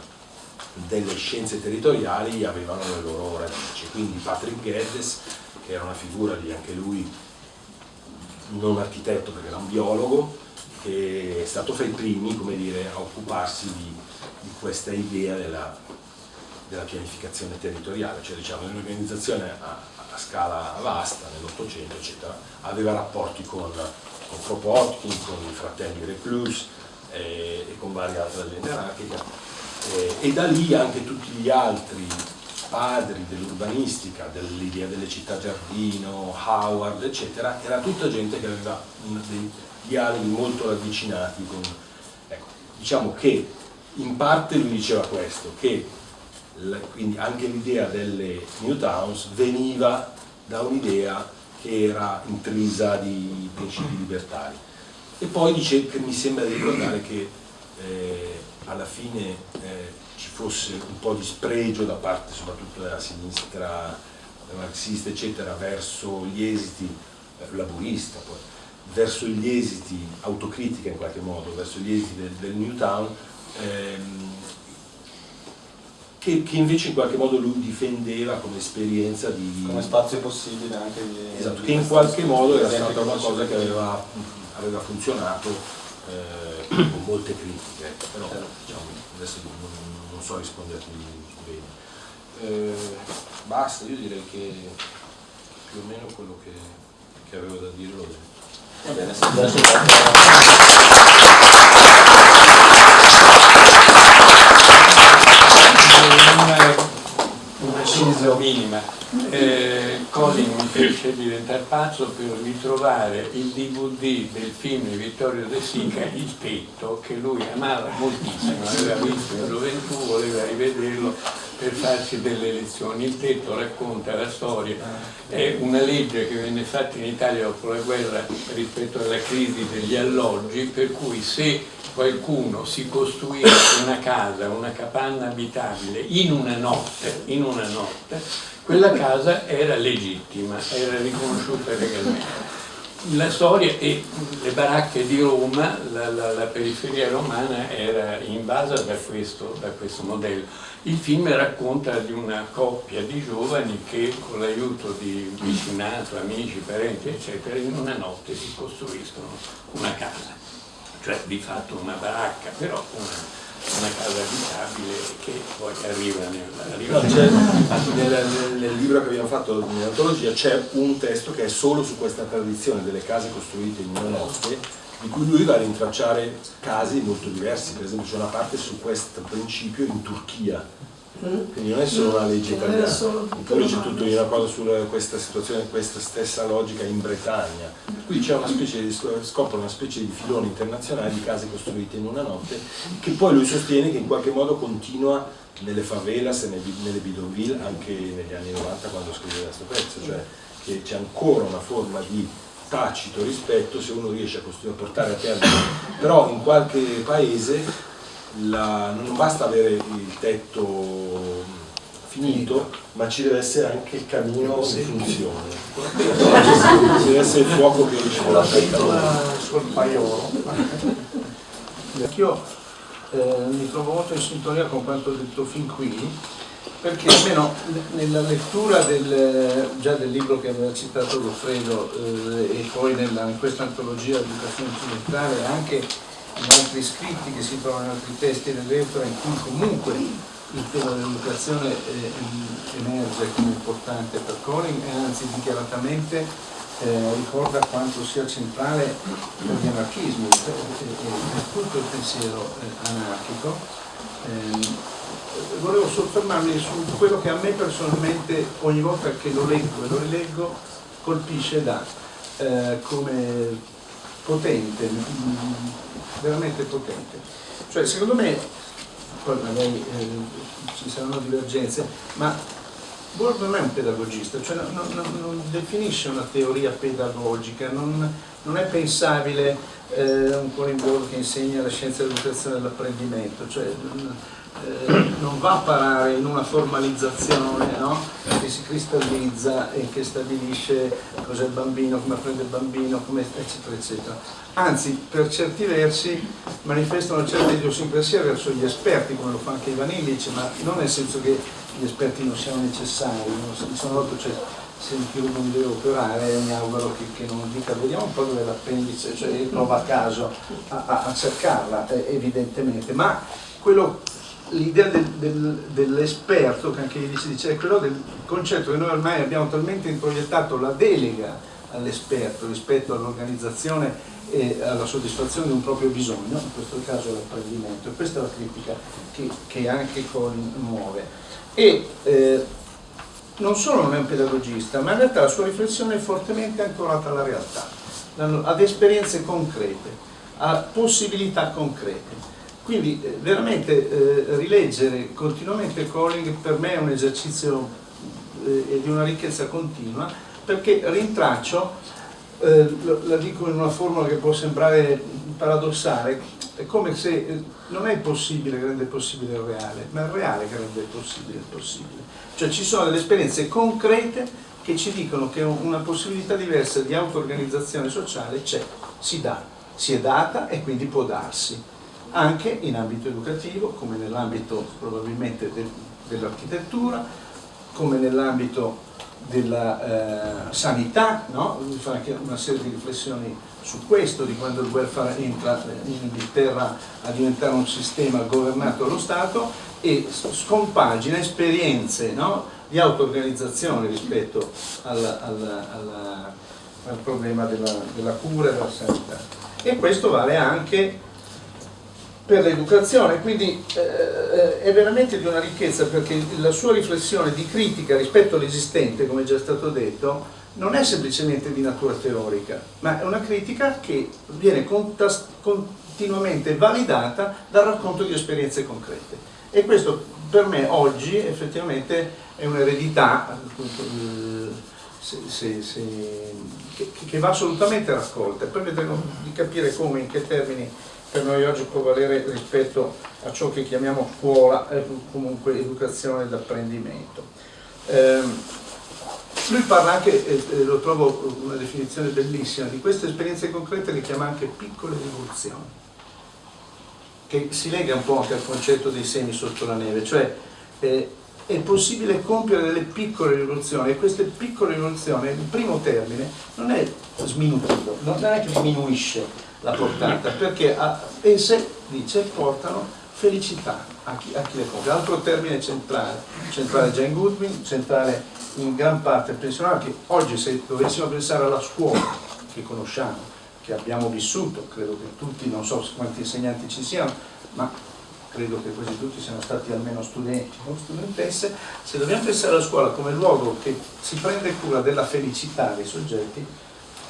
delle scienze territoriali avevano le loro radici. Quindi Patrick Geddes, che era una figura di anche lui non architetto perché era un biologo, che è stato fra i primi dire, a occuparsi di, di questa idea della, della, pianificazione territoriale, cioè diciamo un'organizzazione a, a, scala vasta nell'Ottocento aveva rapporti con, con Kropotkin, con i fratelli Reclus eh, e con varie altre aziende anarchiche eh, e da lì anche tutti gli altri padri dell'urbanistica, dell'idea delle città giardino, Howard, eccetera, era tutta gente che aveva dei dialoghi molto ravvicinati con... Ecco, diciamo che in parte lui diceva questo, che quindi anche l'idea delle New Towns veniva da un'idea che era intrisa di principi libertari. E poi dice che mi sembra di ricordare che eh, alla fine eh, ci fosse un po' di spregio da parte soprattutto della sinistra marxista eccetera verso gli esiti eh, laburista poi, verso gli esiti autocritica in qualche modo verso gli esiti del, del Newtown ehm, che, che, invece in qualche modo lui difendeva come esperienza di... come spazio possibile anche di... Esatto, di che in qualche modo era stata una cosa che aveva, aveva funzionato eh, con molte critiche, però certo. diciamo, adesso non, non so risponderti bene. Eh, basta, io direi che più o meno quello che, che avevo da dire l'ho detto. Va bene, un preciso minima. Eh, Colin mi fece diventare pazzo per ritrovare il DVD del film di Vittorio De Sica, Il tetto, che lui amava moltissimo, aveva visto in gioventù, voleva rivederlo per farsi delle lezioni. Il tetto racconta la storia, è una legge che venne fatta in Italia dopo la guerra rispetto alla crisi degli alloggi, per cui se qualcuno si costruisse una casa, una capanna abitabile in una notte, in una notte quella casa era legittima, era riconosciuta legalmente. La storia e le baracche di Roma, la, la, la periferia romana era invasa da questo, da questo, modello. Il film racconta di una coppia di giovani che con l'aiuto di vicinato, amici, parenti eccetera in una notte si costruiscono una casa cioè di fatto una baracca, però una, una casa abitabile che poi arriva nel, no, nel, nel, libro che abbiamo fatto nell'antologia c'è un testo che è solo su questa tradizione delle case costruite in una notte di cui lui va a rintracciare casi molto diversi, per esempio c'è una parte su questo principio in Turchia, quindi non è solo una legge italiana, poi c'è tutto una cosa su questa situazione, questa stessa logica in Bretagna. Qui c'è una specie di, scopre una specie di filone internazionale di case costruite in una notte che poi lui sostiene che in qualche modo continua nelle favelas e nelle bidonville anche negli anni 90 quando scrive questo pezzo, cioè che c'è ancora una forma di tacito rispetto se uno riesce a, a portare a termine, però in qualche paese la, non basta avere il tetto finito, ma ci deve essere anche il camino in funzione. ci deve essere il fuoco che riesce a sul paiolo. Anch'io eh, mi trovo molto in sintonia con quanto detto fin qui, perché almeno nella lettura del, già del libro che aveva citato Goffredo eh, e poi nella, in questa antologia di educazione occidentale anche in altri scritti che si trovano in altri testi dell'Eufra in cui comunque il tema dell'educazione eh, emerge come importante per Colin e anzi dichiaratamente eh, ricorda quanto sia centrale per gli anarchismi e per tutto il pensiero eh, anarchico. Ehm, volevo soffermarmi su quello che a me personalmente ogni volta che lo leggo e lo rileggo colpisce da eh, come potente, veramente potente. Cioè, secondo me, poi magari eh, ci saranno divergenze, ma Borg non è un pedagogista, cioè non, non, non definisce una teoria pedagogica, non, non è pensabile eh, un Corinne che insegna la scienza dell'educazione e dell'apprendimento, cioè, eh, non va a parare in una formalizzazione no? che si cristallizza e che stabilisce cos'è il bambino, come apprende il bambino, eccetera eccetera. Anzi, per certi versi manifesta una certa verso gli esperti, come lo fa anche Ivan Illich, ma non nel senso che gli esperti non siano necessari, non sono volta cioè, se il mi deve operare mi auguro che, che, non dica vediamo un po' dove l'appendice, cioè prova a caso a, a, a cercarla eh, evidentemente, ma quello l'idea del, del, dell'esperto, che anche si dice, è quello del concetto che noi ormai abbiamo talmente introiettato la delega all'esperto rispetto all'organizzazione e alla soddisfazione di un proprio bisogno, in questo caso l'apprendimento, e questa è la critica che, che anche Colin muove. E eh, non solo non è un pedagogista, ma in realtà la sua riflessione è fortemente ancorata alla realtà, ad esperienze concrete, a possibilità concrete. Quindi eh, veramente eh, rileggere continuamente Colling per me è un esercizio eh, di una ricchezza continua perché rintraccio, eh, la dico in una formula che può sembrare paradossale, è come se eh, non è il possibile che rende possibile il reale, ma è il reale che rende possibile il possibile. Cioè ci sono delle esperienze concrete che ci dicono che una possibilità diversa di auto-organizzazione sociale c'è, si dà, si è data e quindi può darsi anche in ambito educativo, come nell'ambito probabilmente del, dell'architettura, come nell'ambito della eh, sanità, no? fa anche una serie di riflessioni su questo, di quando il welfare entra in Inghilterra a diventare un sistema governato dallo Stato e scompagina esperienze no? di auto-organizzazione rispetto alla, alla, alla, al problema della, della cura e della sanità. E questo vale anche per l'educazione, quindi eh, è veramente di una ricchezza perché la sua riflessione di critica rispetto all'esistente, come già stato detto, non è semplicemente di natura teorica, ma è una critica che viene continuamente validata dal racconto di esperienze concrete. E questo per me oggi effettivamente è un'eredità che, che va assolutamente raccolta. Poi vedremo di capire come, in che termini per noi oggi può valere rispetto a ciò che chiamiamo scuola e comunque educazione ed apprendimento. Eh, lui parla anche, eh, lo trovo una definizione bellissima, di queste esperienze concrete le chiama anche piccole rivoluzioni, che si lega un po' anche al concetto dei semi sotto la neve, cioè eh, è possibile compiere delle piccole rivoluzioni e queste piccole rivoluzioni, il primo termine, non è sminutivo, non è che diminuisce la portata, perché a, esse, dice, portano felicità a chi, a chi le compie. Altro termine centrale, centrale Jane Goodwin, centrale in gran parte pensionale, che oggi se dovessimo pensare alla scuola che conosciamo, che abbiamo vissuto, credo che tutti, non so quanti insegnanti ci siano, ma credo che quasi tutti siano stati almeno studenti o studentesse, se dobbiamo pensare alla scuola come luogo che si prende cura della felicità dei soggetti,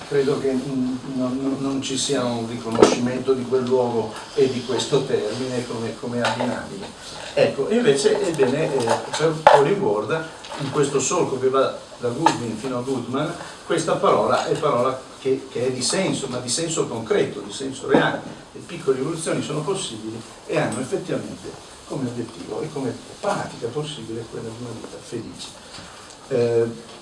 credo che non, non, ci sia un riconoscimento di quel luogo e di questo termine come, come abbinabile. Ecco, invece, ebbene, eh, per Ward, in questo solco che va da Goodwin fino a Goodman, questa parola è parola che, che, è di senso, ma di senso concreto, di senso reale. Le piccole rivoluzioni sono possibili e hanno effettivamente come obiettivo e come pratica possibile quella di una vita felice. Eh,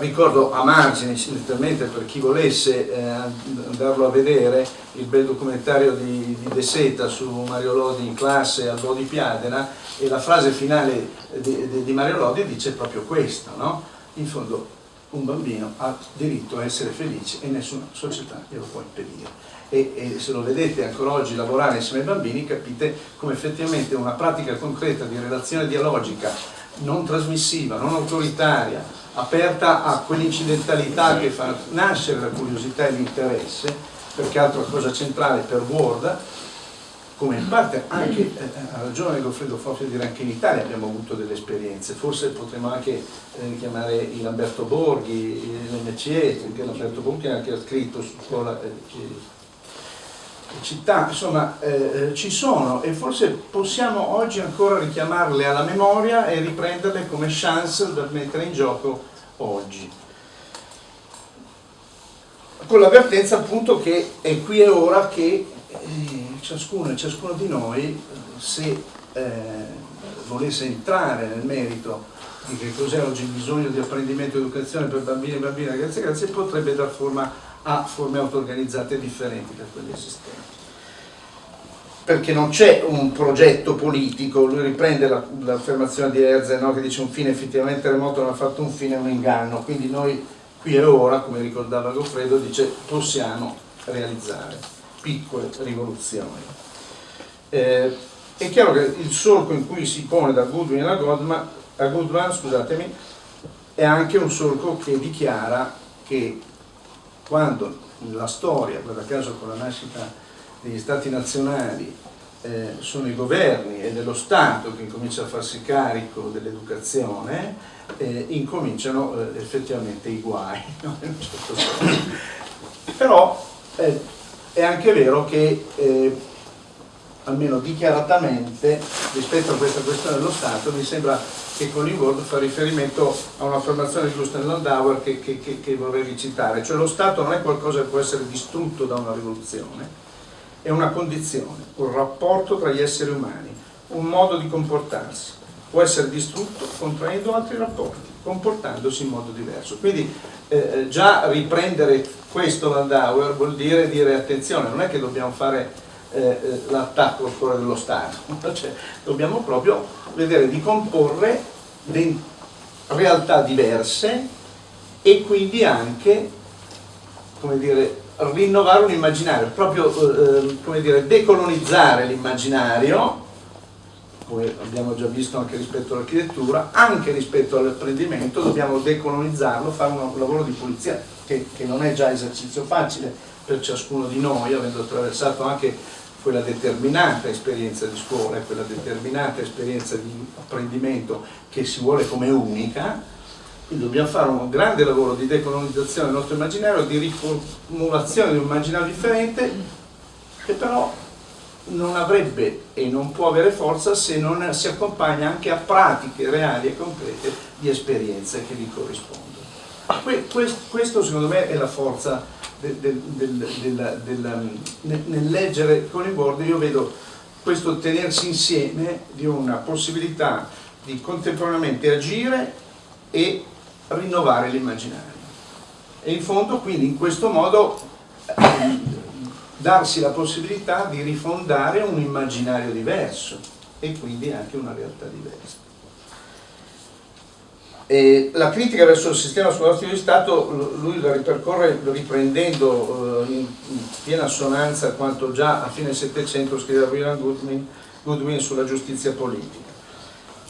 ricordo a margine, letteralmente per chi volesse eh, andarlo a vedere, il bel documentario di, di De Seta su Mario Lodi in classe al Lodi Piadena e la frase finale di, di, di Mario Lodi dice proprio questo, no? in fondo un bambino ha diritto a essere felice e nessuna società glielo può impedire. E, e, se lo vedete ancora oggi lavorare insieme ai bambini capite come effettivamente una pratica concreta di relazione dialogica non trasmissiva, non autoritaria, aperta a quell'incidentalità che fa nascere la curiosità e l'interesse, perché altra cosa centrale per Ward, come in parte anche, eh, ha ragione Goffredo Foffi a dire anche in Italia abbiamo avuto delle esperienze, forse potremmo anche eh, Lamberto Borghi, l'MCE, perché Lamberto Borghi ha anche scritto su scuola eh, città, insomma eh, ci sono e forse possiamo oggi ancora richiamarle alla memoria e riprenderle come chance da mettere in gioco oggi. Con l'avvertenza appunto che è qui e ora che eh, ciascuno e ciascuno di noi, se eh, volesse entrare nel merito di che cos'è oggi il bisogno di apprendimento e educazione per bambini e bambine, ragazzi e ragazzi, potrebbe dar forma a forme auto-organizzate differenti da quelle esistenti. Perché non c'è un progetto politico, lui riprende l'affermazione di Herzl no? che dice un fine effettivamente remoto non ha fatto un fine, è un inganno, quindi noi qui e ora, come ricordava Goffredo, dice possiamo realizzare piccole rivoluzioni. Eh, è chiaro che il solco in cui si pone da Goodwin a Goodman, a Goodman scusatemi, è anche un solco che dichiara che quando la storia, guarda caso con la nascita degli stati nazionali, eh, sono i governi e dello Stato che incomincia a farsi carico dell'educazione, eh, incominciano eh, effettivamente i guai, no? certo Però eh, è anche vero che eh, almeno dichiaratamente rispetto a questa questione dello Stato mi sembra che con l'Inworld fa riferimento a un'affermazione di Gustav Landauer che, che, che, che, vorrei recitare, cioè lo Stato non è qualcosa che può essere distrutto da una rivoluzione, è una condizione, un rapporto tra gli esseri umani, un modo di comportarsi, può essere distrutto contraendo altri rapporti, comportandosi in modo diverso. Quindi eh già riprendere questo Landauer vuol dire dire attenzione, non è che dobbiamo fare eh, eh l'attacco al cuore dello Stato, cioè, dobbiamo proprio vedere di comporre realtà diverse e quindi anche come dire, rinnovare un immaginario, proprio eh, eh, come dire, decolonizzare l'immaginario, come abbiamo già visto anche rispetto all'architettura, anche rispetto all'apprendimento dobbiamo decolonizzarlo, fare un lavoro di pulizia che, che non è già esercizio facile per ciascuno di noi, avendo attraversato anche quella determinata esperienza di scuola, quella determinata esperienza di apprendimento che si vuole come unica, quindi dobbiamo fare un grande lavoro di decolonizzazione del nostro immaginario, di riformulazione di un immaginario differente, che però non avrebbe e non può avere forza se non si accompagna anche a pratiche reali e concrete di esperienze che gli corrispondono. Questo secondo me è la forza del, del, del, del, nel leggere con il board io vedo questo tenersi insieme di una possibilità di contemporaneamente agire e rinnovare l'immaginario e in fondo quindi in questo modo darsi la possibilità di rifondare un immaginario diverso e quindi anche una realtà diversa. E la critica verso il sistema scolastico di Stato lui la ripercorre riprendendo eh, in piena assonanza quanto già a fine Settecento scriveva William Goodman Goodwin sulla giustizia politica.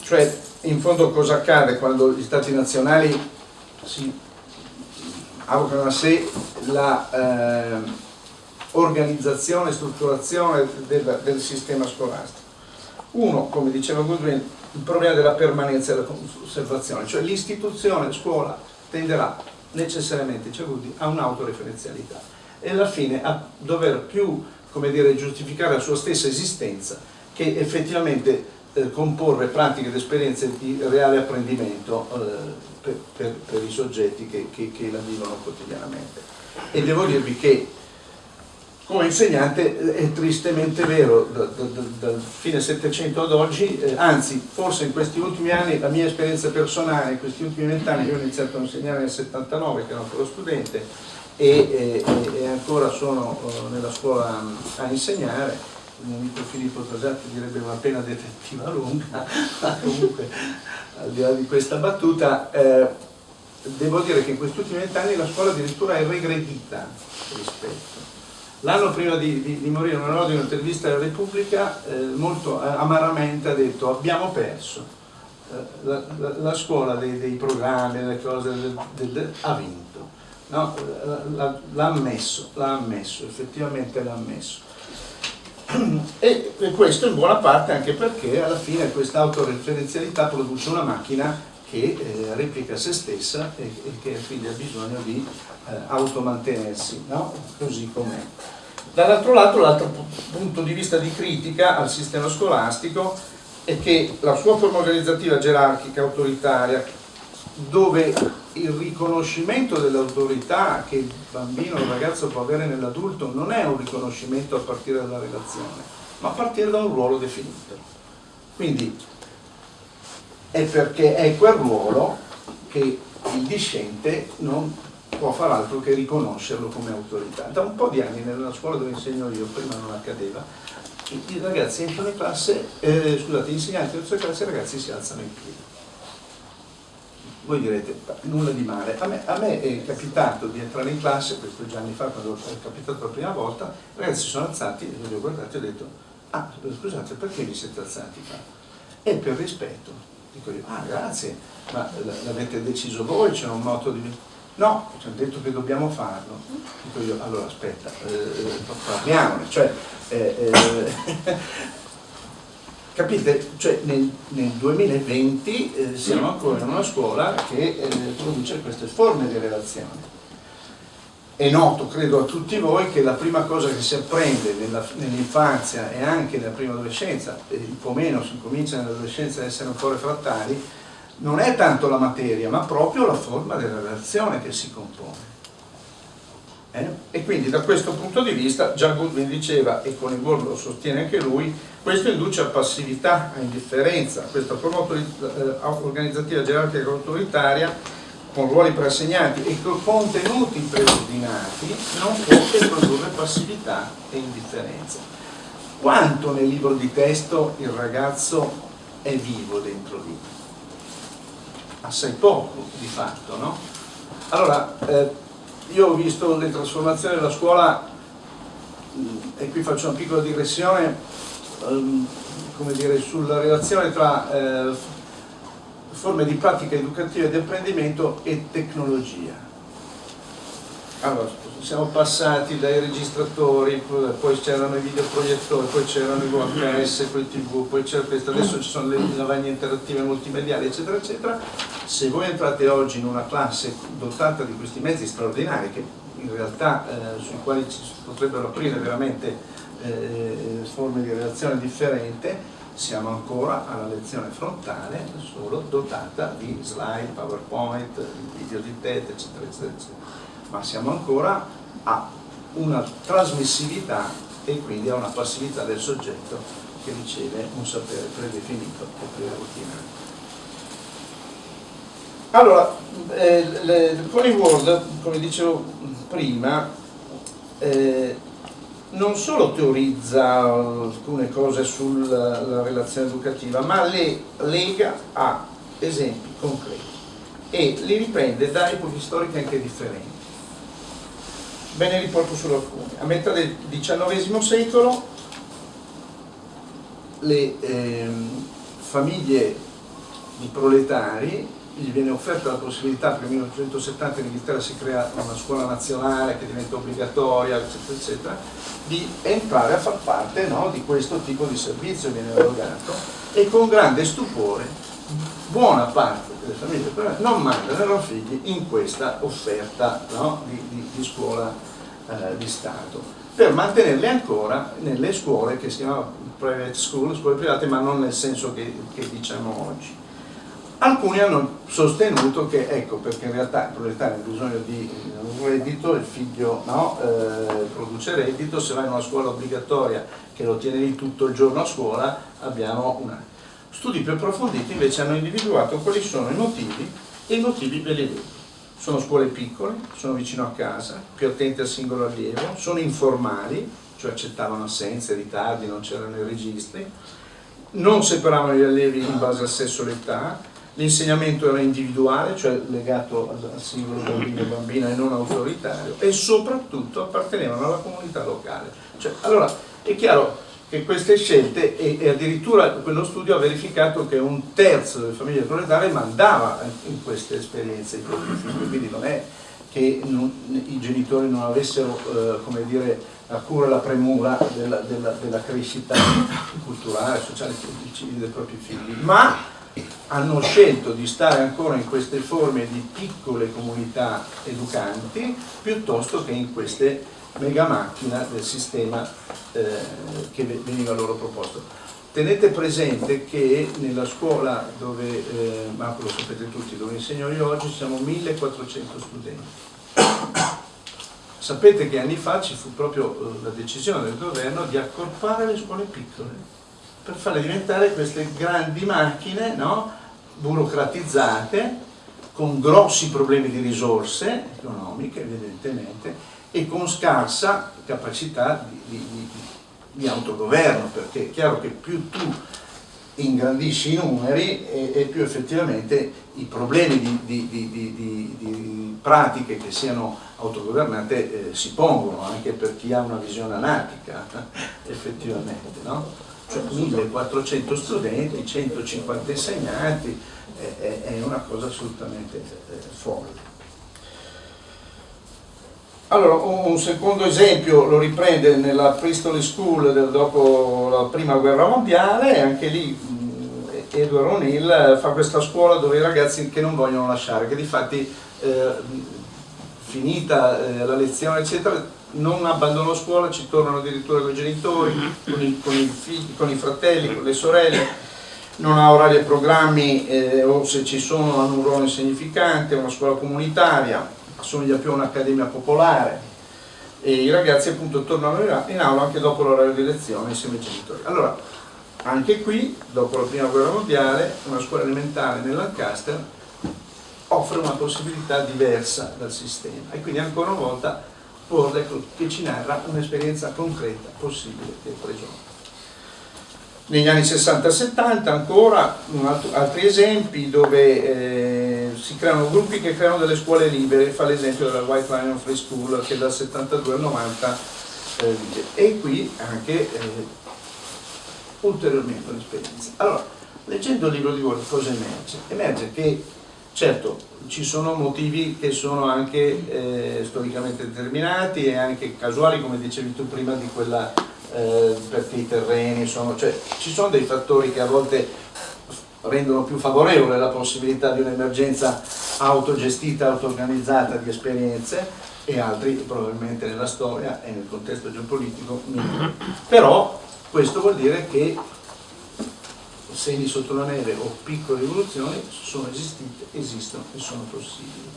Cioè, in fondo cosa accade quando gli stati nazionali si avocano a sé la eh, organizzazione e strutturazione del, del sistema scolastico. Uno, come diceva Goodwin, il problema della permanenza della conservazione, cioè l'istituzione scuola tenderà necessariamente cioè, a un'autoreferenzialità e alla fine a dover più dire, giustificare la sua stessa esistenza che effettivamente eh, comporre pratiche ed esperienze di reale apprendimento eh, per, per, per, i soggetti che, che, che la vivono quotidianamente. E devo dirvi che come insegnante è tristemente vero dal, dal, dal fine Settecento ad oggi, eh, anzi forse in questi ultimi anni, la mia esperienza personale, in questi ultimi vent'anni, io ho iniziato a insegnare nel 79 che ero ancora studente e, e, e ancora sono uh, nella scuola a insegnare, il mio amico Filippo Tosatti direbbe una pena detettiva lunga, ma comunque al di là di questa battuta, eh, devo dire che in questi ultimi vent'anni la scuola addirittura è regredita rispetto L'anno prima di, di, di morire, una di un'intervista alla Repubblica, eh, molto eh, amaramente ha detto abbiamo perso, eh, la, la, la, scuola dei, dei, programmi, delle cose, del, del, del, ha vinto, no? l'ha ammesso, l'ha ammesso, effettivamente l'ha ammesso. E questo in buona parte anche perché alla fine questa autoreferenzialità produce una macchina che eh, replica se stessa e, e, che quindi ha bisogno di eh, automantenersi, no? così com'è. Dall'altro lato l'altro punto di vista di critica al sistema scolastico è che la sua forma organizzativa gerarchica, autoritaria, dove il riconoscimento dell'autorità che il bambino o il ragazzo può avere nell'adulto non è un riconoscimento a partire dalla relazione, ma a partire da un ruolo definito. Quindi è perché è quel ruolo che il discente non può far altro che riconoscerlo come autorità. Da un po' di anni nella scuola dove insegno io, prima non accadeva, i ragazzi entrano in classe, eh, scusate, gli insegnanti entrano in classe i ragazzi si alzano in piedi. Voi direte, nulla di male. A me, a me, è capitato di entrare in classe, questo già anni fa, quando è capitato la prima volta, i ragazzi si sono alzati, e li ho guardati e ho detto, ah, scusate, perché vi siete alzati qua? E per rispetto. Dico io, ah, grazie, ma l'avete deciso voi, c'è un moto di No, ci hanno detto che dobbiamo farlo. Dico io, allora aspetta, eh, parliamone. Cioè, eh, eh, capite? Cioè, nel, nel 2020 eh, siamo ancora in una scuola che eh, produce queste forme di relazione. È noto, credo a tutti voi, che la prima cosa che si apprende nell'infanzia e anche nella prima adolescenza, e un po' meno si comincia nell'adolescenza ad essere un po' refrattari, non è tanto la materia, ma proprio la forma della relazione che si compone. Eh? E quindi da questo punto di vista, già Goodwin diceva, e con il World lo sostiene anche lui, questo induce a passività, a indifferenza, questa forma eh, organizzativa gerarchica e autoritaria con ruoli preassegnati e con contenuti preordinati non può che produrre passività e indifferenza. Quanto nel libro di testo il ragazzo è vivo dentro lì? assai poco di fatto. No? Allora, eh, io ho visto le trasformazioni della scuola mm, e qui faccio una piccola digressione ehm, come dire, sulla relazione tra eh, forme di pratica educativa e di apprendimento e tecnologia. Allora, siamo passati dai registratori, poi c'erano i videoproiettori, poi c'erano i VHS, poi tv, poi c'era questo, adesso ci sono le lavagne interattive multimediali, eccetera, eccetera. Se voi entrate oggi in una classe dotata di questi mezzi straordinari, che in realtà eh, sui quali ci potrebbero aprire veramente eh, forme di relazione differente, siamo ancora alla lezione frontale, solo dotata di slide, PowerPoint, video di TED, eccetera, eccetera, eccetera ma siamo ancora a una trasmissività e quindi a una passività del soggetto che riceve un sapere predefinito e preordinato. Allora, eh, le, con i come dicevo prima, eh, non solo teorizza alcune cose sulla relazione educativa, ma le lega a esempi concreti e li riprende da epoche storiche anche differenti. Ve ne riporto solo alcuni. A metà del XIX secolo le ehm, famiglie di proletari gli viene offerta la possibilità, perché nel 1970 in Inghilterra si crea una scuola nazionale che diventa obbligatoria, eccetera, eccetera, di entrare a far parte no, di questo tipo di servizio viene erogato e con grande stupore buona parte delle famiglie non mandano i loro figli in questa offerta no, di, di, di, scuola eh, di Stato per mantenerli ancora nelle scuole che si chiamano private school, scuole private, ma non nel senso che, che diciamo oggi. Alcuni hanno sostenuto che, ecco, perché in realtà il proletario ha bisogno di un reddito, il figlio no, eh, produce reddito, se vai in una scuola obbligatoria che lo tieni tutto il giorno a scuola, abbiamo una... Studi più approfonditi invece hanno individuato quali sono i motivi e i motivi ve li vedo. Sono scuole piccole, sono vicino a casa, più attenti al singolo allievo, sono informali, cioè accettavano assenze, ritardi, non c'erano i registri, non separavano gli allievi in base al sesso e all'età, l'insegnamento era individuale, cioè legato al singolo bambino e bambina e non autoritario, e soprattutto appartenevano alla comunità locale. Cioè, allora, è chiaro che queste scelte, e, e, addirittura quello studio ha verificato che un terzo delle famiglie proletarie mandava in queste esperienze quindi non è che non, i genitori non avessero, eh, come dire, a cura la premura della, della, della crescita culturale, sociale e civile dei propri figli, ma hanno scelto di stare ancora in queste forme di piccole comunità educanti piuttosto che in queste mega macchine del sistema eh, che veniva loro proposto. Tenete presente che nella scuola dove, eh, ma lo sapete tutti, dove insegno io oggi siamo 1400 studenti Sapete che anni fa ci fu proprio eh, la decisione del governo di accorpare le scuole piccole per farle diventare queste grandi macchine no? burocratizzate con grossi problemi di risorse economiche evidentemente e con scarsa capacità di, di, di, di autogoverno perché è chiaro che più tu ingrandisci i numeri e, e più effettivamente i problemi di, pratiche che siano autogovernate eh, si pongono anche per chi ha una visione anarchica effettivamente no? Cioè 1400 studenti 150 insegnanti è, è una cosa assolutamente eh, folle. Allora, un secondo esempio lo riprende nella Priestly School del, dopo la prima guerra mondiale, anche lì Edward O'Neill fa questa scuola dove i ragazzi che non vogliono lasciare, che di fatti eh, finita eh, la lezione eccetera non abbandonano scuola, ci tornano addirittura con i genitori, con i, con i, figli, con i fratelli, con le sorelle, non ha orari e programmi eh, o se ci sono hanno un ruolo insignificante, è una scuola comunitaria, assomiglia più a un'accademia popolare. E i ragazzi appunto tornano in aula anche dopo l'orario di lezione insieme ai genitori. Allora, anche qui, dopo la prima guerra mondiale, una scuola elementare nel Lancaster offre una possibilità diversa dal sistema. E quindi ancora una volta Porle che ci narra un'esperienza concreta possibile del prigioniero. Negli anni 60-70 ancora altri esempi dove eh, si creano gruppi che creano delle scuole libere, fa l'esempio della White Lion Free School che dal 72 al 90 eh, e qui anche eh, ulteriormente un'esperienza. Allora, leggendo il libro di Ward cosa emerge? Emerge che certo ci sono motivi che sono anche eh, storicamente determinati e anche casuali come dicevi tu prima di quella eh, perché i terreni sono, cioè ci sono dei fattori che a volte rendono più favorevole la possibilità di un'emergenza autogestita, auto-organizzata di esperienze e altri probabilmente nella storia e nel contesto geopolitico meno. Però questo vuol dire che segni sotto la neve o piccole rivoluzioni sono esistite, esistono e sono possibili.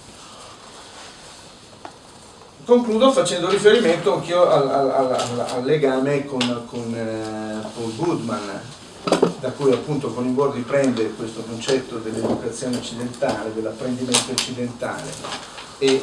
Concludo facendo riferimento anch'io al, al, al, al, legame con, con eh, Paul Goodman, da cui appunto con Coningord riprende questo concetto dell'educazione occidentale, dell'apprendimento occidentale e, e,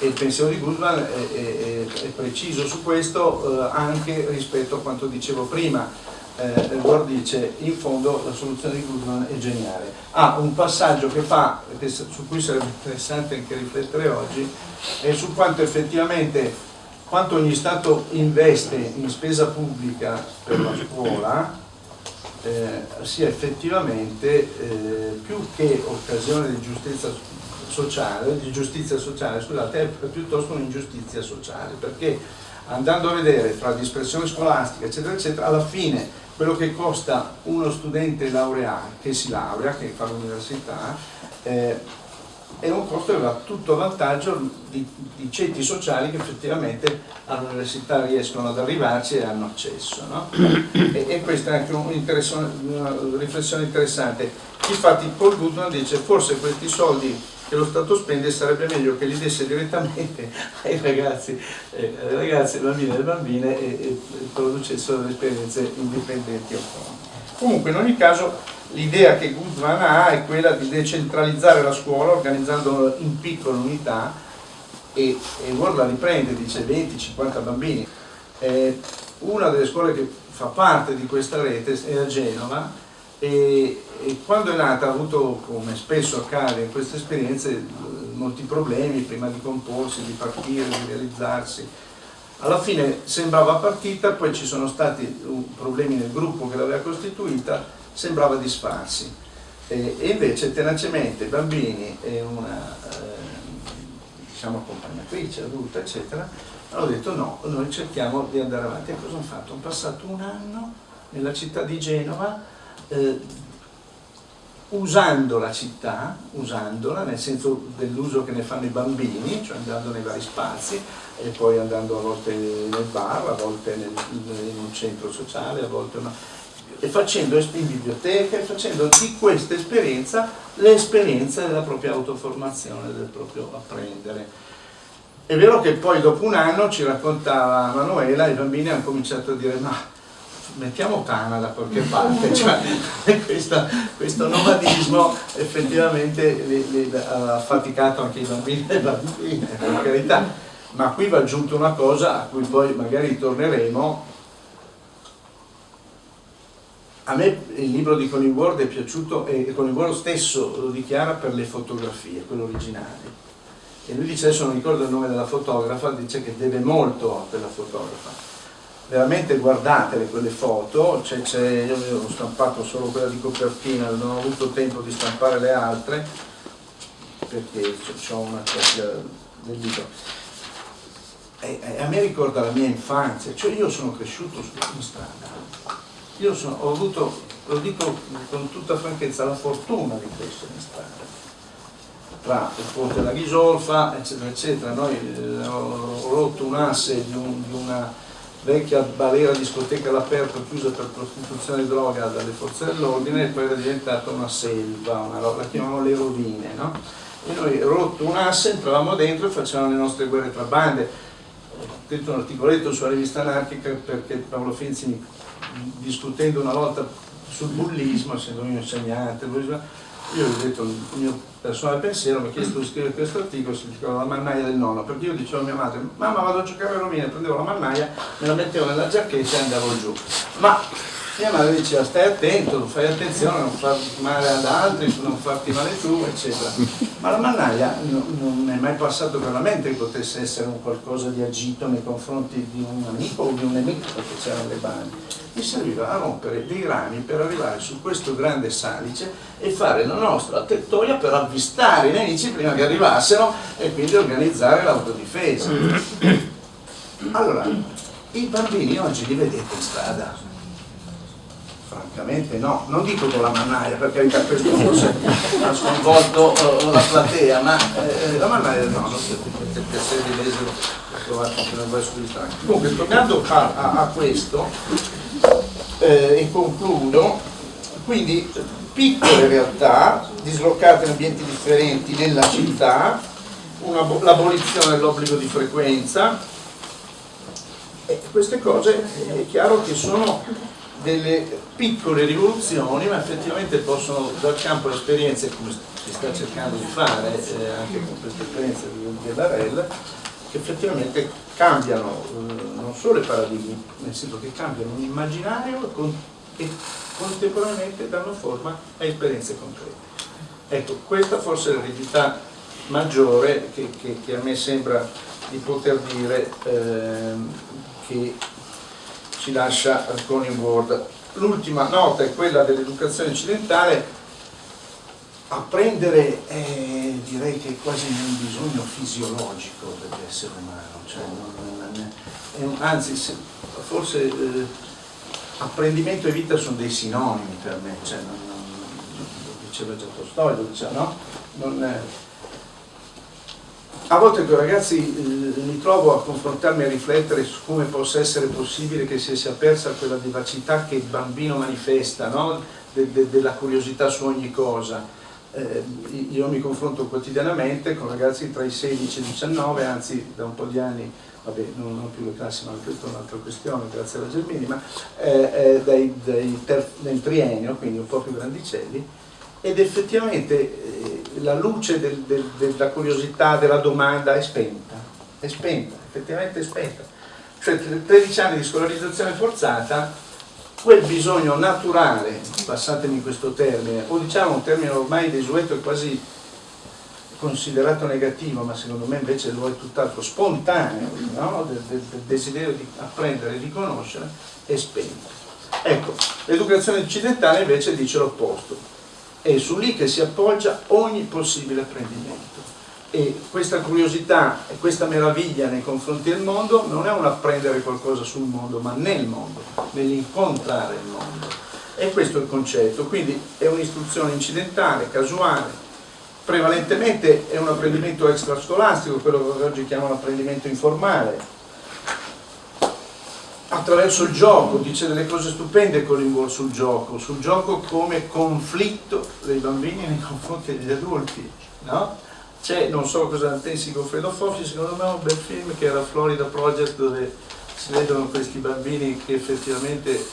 e, il pensiero di Goodman è, è, è preciso su questo eh, anche rispetto a quanto dicevo prima eh, Edward dice in fondo la soluzione di Goodman è geniale. Ha un passaggio che fa che, su cui sarebbe interessante anche riflettere oggi è su quanto effettivamente quanto ogni Stato investe in spesa pubblica per la scuola eh, sia effettivamente eh, più che occasione di giustizia sociale, di giustizia sociale, scusate, è piuttosto un'ingiustizia sociale, perché andando a vedere tra dispersione scolastica, eccetera, eccetera, alla fine quello che costa uno studente laureato, che si laurea, che fa l'università, eh, è un costo che va tutto a vantaggio di, di ceti sociali che effettivamente all'università riescono ad arrivarci e hanno accesso. No? E, e, questa è anche un una riflessione interessante. Infatti Paul Goodman dice forse questi soldi che lo Stato spende sarebbe meglio che li desse direttamente ai ragazzi, eh, ai ragazzi, ai bambini e alle bambine e, e producessero delle esperienze indipendenti autonome. Comunque in ogni caso l'idea che Goodman ha è quella di decentralizzare la scuola organizzandola in piccole unità e, e Ward la riprende, dice 20-50 bambini. Eh, una delle scuole che fa parte di questa rete è a Genova e, e quando è nata ha avuto, come spesso accade in queste esperienze, molti problemi prima di comporsi, di partire, di realizzarsi. Alla fine sembrava partita, poi ci sono stati problemi nel gruppo che l'aveva costituita sembrava disfarsi e, e invece tenacemente bambini e una eh, diciamo accompagnatrice adulta eccetera hanno detto no, noi cerchiamo di andare avanti e cosa hanno fatto? hanno passato un anno nella città di Genova eh, usando la città, usandola nel senso dell'uso che ne fanno i bambini, cioè andando nei vari spazi e poi andando a volte nel bar, a volte nel, in un centro sociale, a volte una e facendo in biblioteca e facendo di questa esperienza l'esperienza della propria autoformazione, del proprio apprendere. È vero che poi dopo un anno ci raccontava Manuela, i bambini hanno cominciato a dire ma mettiamo Tana da qualche parte, cioè, questa, questo nomadismo effettivamente li, li, ha faticato anche i bambini e le bambine, per carità, ma qui va aggiunto una cosa a cui poi magari torneremo, a me il libro di Colin Ward è piaciuto e Colin Ward stesso lo dichiara per le fotografie, quello originale. E lui dice, adesso non ricordo il nome della fotografa, dice che deve molto a quella fotografa. Veramente guardatele quelle foto, c è, c io ho stampato solo quella di copertina, non ho avuto tempo di stampare le altre, perché ho una copia del libro. E, e a me ricorda la mia infanzia, cioè io sono cresciuto sulla strada io sono, ho avuto, lo dico con tutta franchezza, la fortuna di crescere in strada tra il ponte della Ghisolfa, eccetera, eccetera. Noi eh, ho, rotto un asse di, un, di, una vecchia balera discoteca all'aperto chiusa per prostituzione di droga dalle forze dell'ordine e poi era diventata una selva, una, la chiamavamo le rovine, no? E noi rotto un asse, entravamo dentro e facevamo le nostre guerre tra bande. Ho scritto un articoletto sulla rivista anarchica perché Paolo Finzi mi discutendo una volta sul bullismo, essendo un insegnante, io ho detto il mio personale pensiero, mi ha chiesto di scrivere questo articolo, si chiama La mannaia del nonno, perché io dicevo a mia madre, mamma vado a giocare a rovine, prendevo la mannaia, me la mettevo nella giacchetta e andavo giù. Ma mia madre diceva stai attento, fai attenzione a non far male ad altri, non farti male tu, eccetera. Ma la mannaia non, non è mai passato per la mente che potesse essere un qualcosa di agito nei confronti di un amico o di un nemico, perché c'erano le bani. Mi serviva a rompere dei rami per arrivare su questo grande salice e fare la nostra tettoia per avvistare i nemici prima che arrivassero e quindi organizzare l'autodifesa. Allora, i bambini oggi li vedete in strada, Francamente no, non dico con la mannaia perché questo forse ha sconvolto uh, la platea, ma eh, la mannaia no, non so perché il piacere di leggere l'ho trovato anche nel verso di Franco. Comunque tornando a, a, a questo eh, e concludo, quindi piccole realtà dislocate in ambienti differenti nella città, l'abolizione dell'obbligo di frequenza, e queste cose è chiaro che sono delle piccole rivoluzioni ma effettivamente possono dar campo a esperienze come si sta cercando di fare eh, anche con questa esperienza Barrel che effettivamente cambiano eh, non solo i paradigmi nel senso che cambiano un immaginario con, e contemporaneamente danno forma a esperienze concrete. Ecco questa forse è l'eredità maggiore che, che, che, a me sembra di poter dire eh, che ci lascia Conning Ward l'ultima nota è quella dell'educazione occidentale, apprendere è, direi che è quasi un bisogno fisiologico dell'essere umano, cioè non, non, è, anzi se, forse eh, apprendimento e vita sono dei sinonimi per me, cioè, non, lo diceva già Tolstoi, lo diceva, no? Non, a volte con i ragazzi eh, mi trovo a confrontarmi a riflettere su come possa essere possibile che si sia persa quella vivacità che il bambino manifesta, no? de, de, della curiosità su ogni cosa. Eh, io mi confronto quotidianamente con ragazzi tra i 16 e i 19, anzi da un po' di anni, vabbè non ho più le classi ma questa è un'altra questione, grazie alla Germini, ma eh, eh, dai, dai ter, nel triennio, quindi un po' più grandicelli, ed effettivamente eh, la luce del, del, della curiosità, della domanda è spenta, è spenta, effettivamente è spenta. Cioè 13 anni di scolarizzazione forzata, quel bisogno naturale, passatemi questo termine, o diciamo un termine ormai desueto e quasi considerato negativo, ma secondo me invece lo è tutt'altro, spontaneo, no? del, del, del desiderio di apprendere e di conoscere, è spento. Ecco, l'educazione occidentale invece dice l'opposto, è su lì che si appoggia ogni possibile apprendimento. E questa curiosità e questa meraviglia nei confronti del mondo non è un apprendere qualcosa sul mondo ma nel mondo, nell'incontrare il mondo. E questo è il concetto, quindi è un'istruzione incidentale, casuale. Prevalentemente è un apprendimento extrascolastico, quello che oggi chiamano apprendimento informale attraverso il gioco, dice delle cose stupende Collingwood sul gioco, sul gioco come conflitto dei bambini nei confronti degli adulti, no? C'è, non so cosa pensi Goffredo Foffi, secondo me è un bel film che era Florida Project dove si vedono questi bambini che effettivamente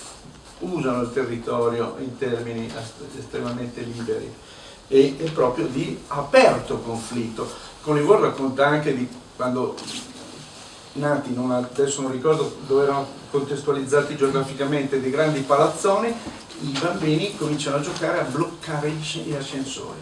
usano il territorio in termini estremamente liberi e, e proprio di aperto conflitto. Collingwood racconta anche di quando nati, non, adesso non ricordo dove erano contestualizzati geograficamente, dei grandi palazzoni, i bambini cominciano a giocare a bloccare gli ascensori.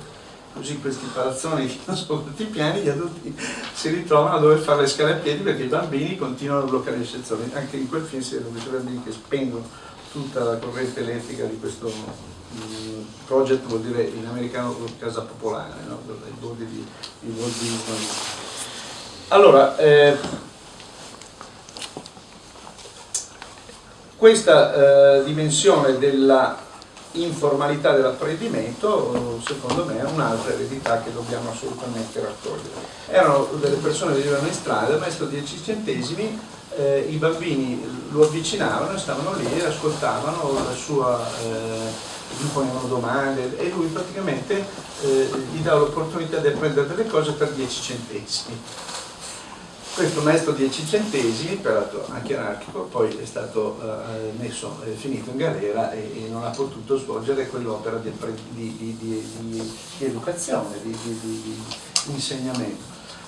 Così questi palazzoni sono tutti piani, gli adulti si ritrovano a dover fare le scale a piedi perché i bambini continuano a bloccare gli ascensori. Anche in quel film si vedono questi bambini che spengono tutta la corrente elettrica di questo um, project, vuol dire in americano casa popolare, no? i bordi di, di Walt Disney. Allora, eh, Questa eh, dimensione della informalità dell'apprendimento secondo me è un'altra eredità che dobbiamo assolutamente raccogliere. Erano delle persone che vivevano in strada, il maestro 10 centesimi, eh, i bambini lo avvicinavano e stavano lì e ascoltavano la sua, eh, gli ponevano domande e lui praticamente eh, gli dava l'opportunità di apprendere delle cose per 10 centesimi questo maestro 10 centesimi, peraltro anche anarchico, poi è stato eh, messo, è finito in galera e, e, non ha potuto svolgere quell'opera di, di, di, di, educazione, di, insegnamento.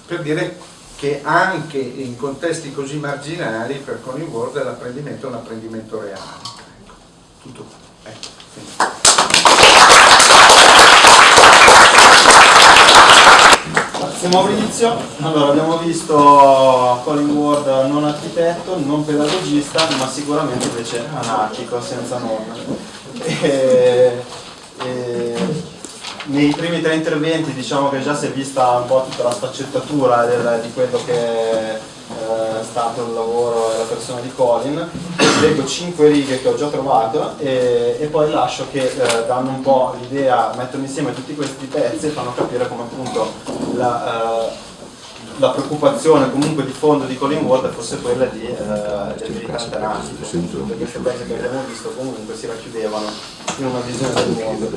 Per dire che anche in contesti così marginali per Connie Ward l'apprendimento è un apprendimento reale. Ecco, tutto qua. Ecco, Grazie Maurizio. Allora, abbiamo visto Colin Ward non architetto, non pedagogista, ma sicuramente invece anarchico, senza norme. E, e, nei primi tre interventi diciamo che già si è vista un po' tutta la sfaccettatura del, di quello che è stato il lavoro e la persona di Colin. Leggo cinque righe che ho già trovato e, e poi lascio che eh, danno un po' l'idea, mettono insieme tutti questi pezzi e fanno capire come appunto la, eh, la preoccupazione comunque di fondo di Colin Ward fosse quella di eh, del militante nazico tutte queste cose che abbiamo visto comunque si racchiudevano in una visione del mondo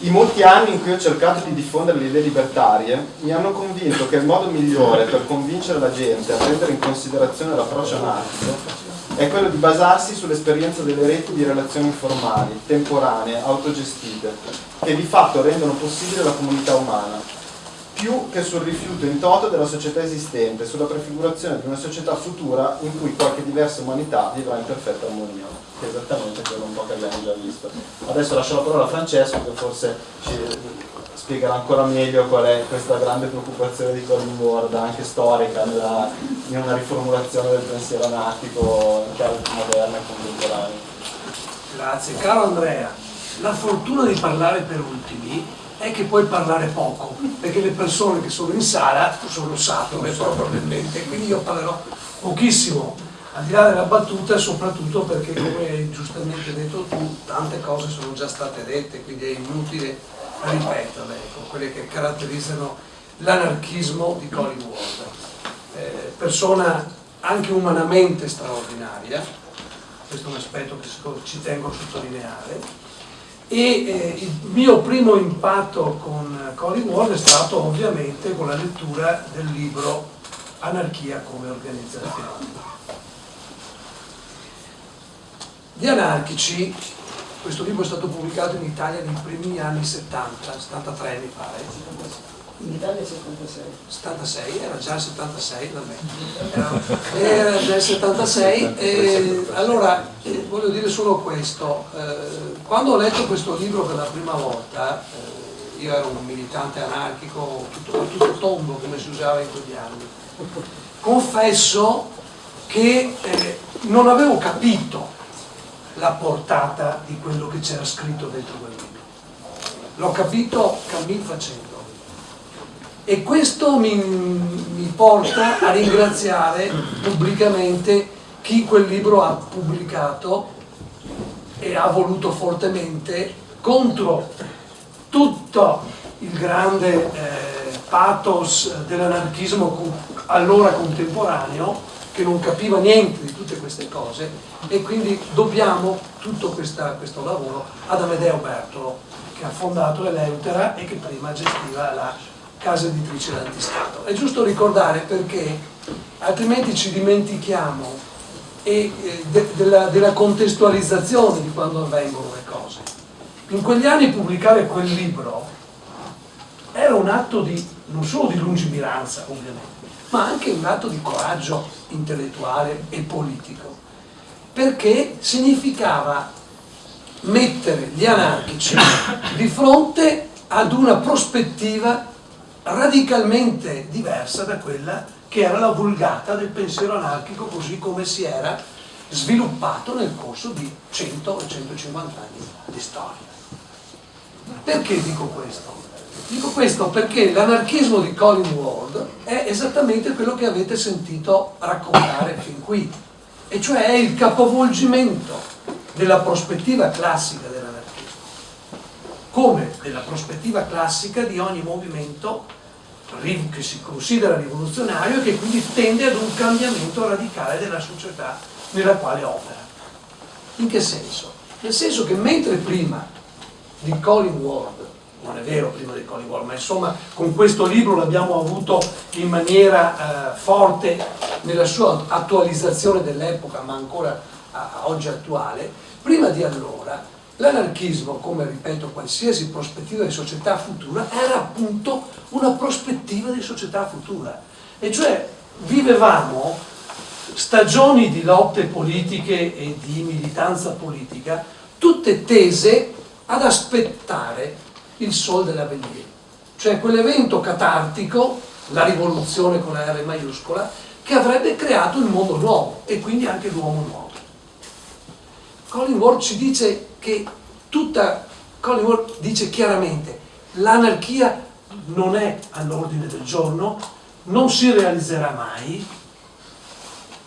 i molti anni in cui ho cercato di diffondere le idee libertarie mi hanno convinto che il modo migliore per convincere la gente a prendere in considerazione l'approccio anarchico è quello di basarsi sull'esperienza delle reti di relazioni informali, temporanee, autogestite, che di fatto rendono possibile la comunità umana, più che sul rifiuto in toto della società esistente, sulla prefigurazione di una società futura in cui qualche diversa umanità vivrà in perfetta armonia, che è esattamente quello un po' che abbiamo già visto. Adesso lascio la parola a Francesco che forse ci spiegherà ancora meglio qual è questa grande preoccupazione di Colin Ward, anche storica, nella, in una riformulazione del pensiero anarchico in chiave moderna e contemporanea. Grazie. Caro Andrea, la fortuna di parlare per ultimi è che puoi parlare poco, perché le persone che sono in sala sono sature probabilmente, quindi io parlerò pochissimo, al di là della battuta, soprattutto perché come hai giustamente detto tu, tante cose sono già state dette, quindi è inutile ripeterle, ecco, quelle che caratterizzano l'anarchismo di Colin Ward. Eh, persona anche umanamente straordinaria, questo è un aspetto che ci tengo a sottolineare, e eh, il mio primo impatto con Colin Ward è stato ovviamente con la lettura del libro Anarchia come organizzazione. Gli anarchici, questo libro è stato pubblicato in Italia nei primi anni 70, 73 mi pare, in Italia è 76. 76, era già il 76 da me. Era, era del 76 e allora eh, voglio dire solo questo. Eh, quando ho letto questo libro per la prima volta, eh, io ero un militante anarchico, tutto, tutto tondo come si usava in quegli anni. Confesso che non avevo capito la portata di quello che c'era scritto dentro quel libro. L'ho capito cammin facendo e questo mi, mi, porta a ringraziare pubblicamente chi quel libro ha pubblicato e ha voluto fortemente contro tutto il grande eh, pathos dell'anarchismo allora contemporaneo che non capiva niente di tutte queste cose e quindi dobbiamo tutto questa, questo lavoro ad Amedeo Bertolo che ha fondato Eleutera e che prima gestiva la casa editrice d'antistato. È giusto ricordare perché altrimenti ci dimentichiamo e, eh, de, della, della contestualizzazione di quando avvengono le cose. In quegli anni pubblicare quel libro era un atto di, non solo di lungimiranza ovviamente, ma anche un atto di coraggio intellettuale e politico, perché significava mettere gli anarchici di fronte ad una prospettiva radicalmente diversa da quella che era la vulgata del pensiero anarchico così come si era sviluppato nel corso di 100 o 150 anni di storia. Perché dico questo? Dico questo perché l'anarchismo di Colin Ward è esattamente quello che avete sentito raccontare fin qui, e cioè è il capovolgimento della prospettiva classica come nella prospettiva classica di ogni movimento che si considera rivoluzionario e che quindi tende ad un cambiamento radicale della società nella quale opera. In che senso? Nel senso che mentre prima di Colin Ward, non è vero prima di Colin Ward, ma insomma con questo libro l'abbiamo avuto in maniera eh, forte nella sua attualizzazione dell'epoca, ma ancora a, a oggi attuale, prima di allora L'anarchismo, come ripeto, qualsiasi prospettiva di società futura, era appunto una prospettiva di società futura. E cioè vivevamo stagioni di lotte politiche e di militanza politica, tutte tese ad aspettare il sol dell'avvenire. Cioè quell'evento catartico, la rivoluzione con la R maiuscola, che avrebbe creato il mondo nuovo e quindi anche l'uomo nuovo. Collingwood ci dice che tutta Collingwood dice chiaramente l'anarchia non è all'ordine del giorno, non si realizzerà mai,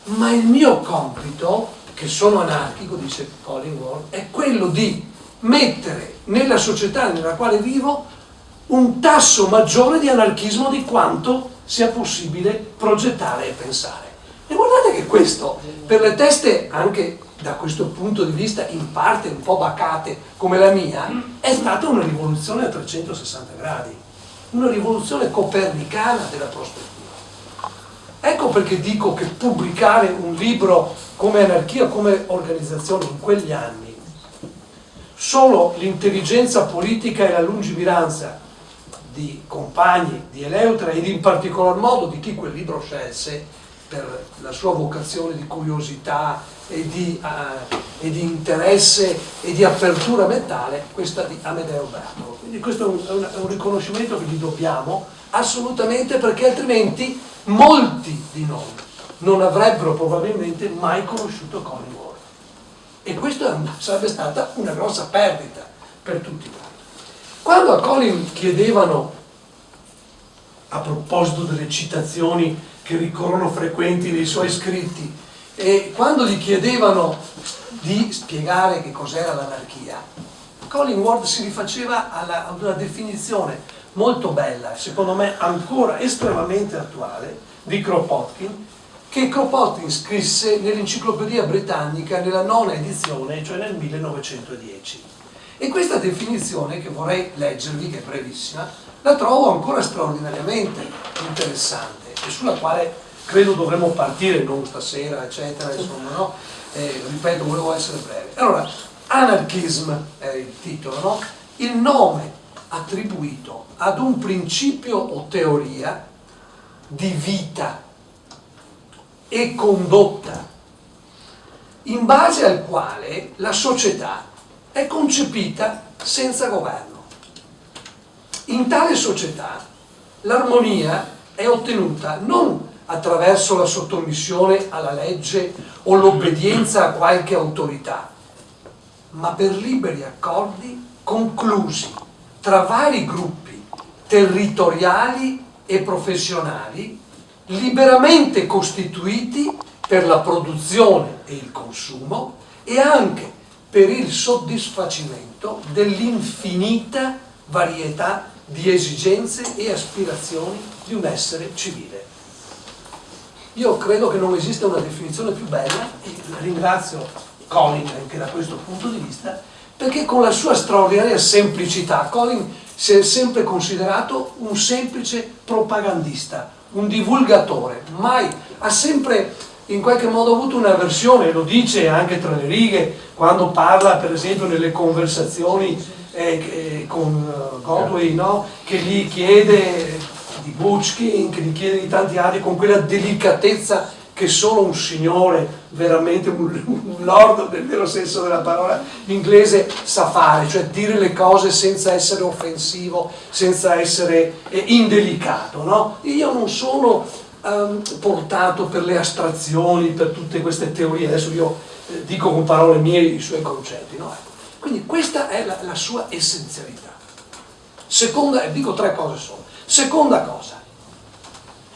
ma il mio compito, che sono anarchico, dice Collingwood, è quello di mettere nella società nella quale vivo un tasso maggiore di anarchismo di quanto sia possibile progettare e pensare. E guardate che questo, per le teste anche da questo punto di vista in parte un po' bacate come la mia, è stata una rivoluzione a 360 gradi, una rivoluzione copernicana della prospettiva. Ecco perché dico che pubblicare un libro come anarchia, come organizzazione in quegli anni, solo l'intelligenza politica e la lungimiranza di compagni di Eleutra ed in particolar modo di chi quel libro scelse per la sua vocazione di curiosità e di, uh, e di, interesse e di apertura mentale questa di Amedeo Bertolo. Quindi questo è un, è un riconoscimento che gli dobbiamo assolutamente perché altrimenti molti di noi non avrebbero probabilmente mai conosciuto Collingwood e questa sarebbe stata una grossa perdita per tutti quanti. Quando a Colin chiedevano, a proposito delle citazioni che ricorrono frequenti nei suoi scritti, e quando gli chiedevano di spiegare che cos'era l'anarchia, Colin Ward si rifaceva alla, ad una definizione molto bella, secondo me ancora estremamente attuale, di Kropotkin, che Kropotkin scrisse nell'Enciclopedia Britannica nella nona edizione, cioè nel 1910. E questa definizione, che vorrei leggervi, che è brevissima, la trovo ancora straordinariamente interessante e sulla quale credo dovremmo partire, non stasera, eccetera, insomma, no? Eh, ripeto, volevo essere breve. Allora, anarchism è il titolo, no? Il nome attribuito ad un principio o teoria di vita e condotta in base al quale la società è concepita senza governo. In tale società l'armonia è ottenuta non attraverso la sottomissione alla legge o l'obbedienza a qualche autorità, ma per liberi accordi conclusi tra vari gruppi territoriali e professionali liberamente costituiti per la produzione e il consumo e anche per il soddisfacimento dell'infinita varietà di esigenze e aspirazioni di un essere civile. Io credo che non esista una definizione più bella e ringrazio Colin anche da questo punto di vista perché con la sua straordinaria semplicità Colin si è sempre considerato un semplice propagandista, un divulgatore, mai ha sempre in qualche modo avuto una versione, lo dice anche tra le righe, quando parla per esempio nelle conversazioni eh, eh, con uh, Godway, no? che gli chiede di Butchkin, che gli chiede di tanti altri, con quella delicatezza che solo un signore, veramente un, un lord nel vero senso della parola inglese, sa fare, cioè dire le cose senza essere offensivo, senza essere eh, indelicato. No? Io non sono um, portato per le astrazioni, per tutte queste teorie, adesso io eh, dico con parole mie i suoi concetti. No? Ecco. Quindi questa è la, la sua essenzialità. Seconda, dico tre cose solo. Seconda cosa,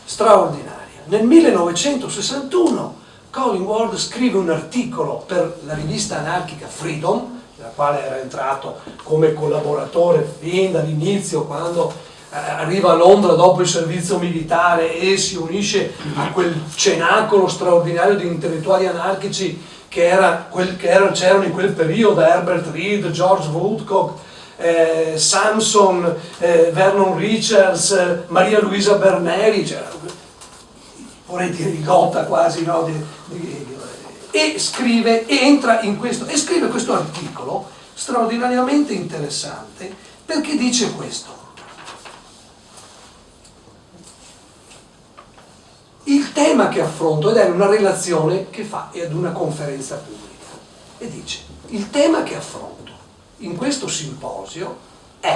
straordinaria. Nel 1961 Colin Ward scrive un articolo per la rivista anarchica Freedom, nella quale era entrato come collaboratore fin dall'inizio, quando eh, arriva a Londra dopo il servizio militare e si unisce a quel cenacolo straordinario di intellettuali anarchici che, c'erano in quel periodo, Herbert Reed, George Woodcock, eh, Samson, eh, Vernon Richards, eh, Maria Luisa Berneri, cioè, vorrei dire di Gotta quasi, no? di, di, e scrive, entra in questo, e scrive questo articolo straordinariamente interessante perché dice questo. Il tema che affronto, ed è una relazione che fa ad una conferenza pubblica, e dice, il tema che affronto in questo simposio è,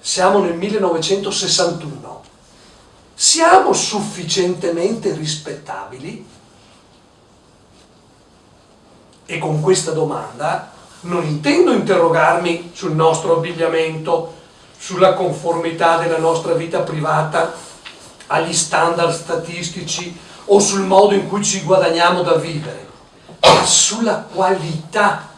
siamo nel 1961, siamo sufficientemente rispettabili? E con questa domanda non intendo interrogarmi sul nostro abbigliamento, sulla conformità della nostra vita privata agli standard statistici o sul modo in cui ci guadagniamo da vivere, ma sulla qualità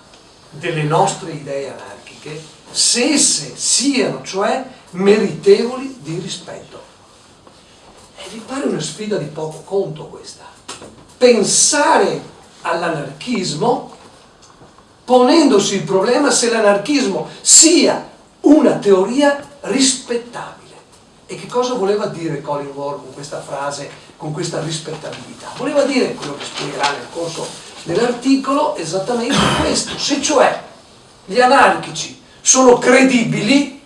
delle nostre idee anarchiche, se esse siano cioè meritevoli di rispetto. E vi pare una sfida di poco conto questa? Pensare all'anarchismo ponendosi il problema se l'anarchismo sia una teoria rispettabile. E che cosa voleva dire Colin Ward con questa frase, con questa rispettabilità? Voleva dire, quello che spiegherà nel corso dell'articolo, esattamente questo, se cioè gli anarchici sono credibili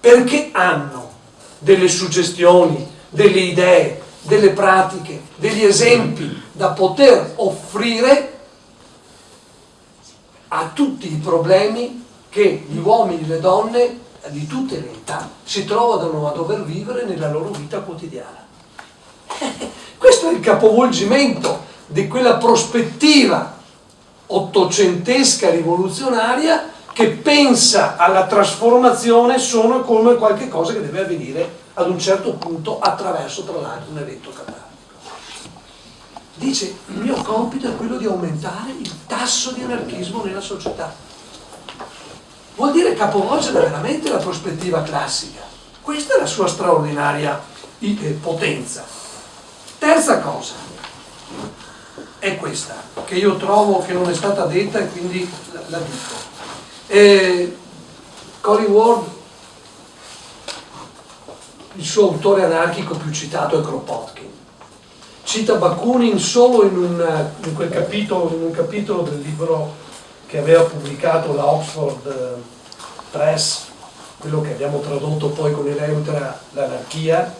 perché hanno delle suggestioni, delle idee, delle pratiche, degli esempi da poter offrire a tutti i problemi che gli uomini e le donne di tutte le età si trovano a dover vivere nella loro vita quotidiana. Questo è il capovolgimento di quella prospettiva ottocentesca rivoluzionaria che pensa alla trasformazione solo come qualcosa che deve avvenire ad un certo punto attraverso tra l'altro un evento catartico. Dice il mio compito è quello di aumentare il tasso di anarchismo nella società. Vuol dire capovolgere veramente la prospettiva classica. Questa è la sua straordinaria eh, potenza. Terza cosa è questa, che io trovo che non è stata detta e quindi la, la dico. E Colin Ward, il suo autore anarchico più citato è Kropotkin. Cita Bakunin solo in un, in capitolo, in un capitolo del libro che aveva pubblicato la Oxford eh, Press, quello che abbiamo tradotto poi con Eleutra, l'anarchia,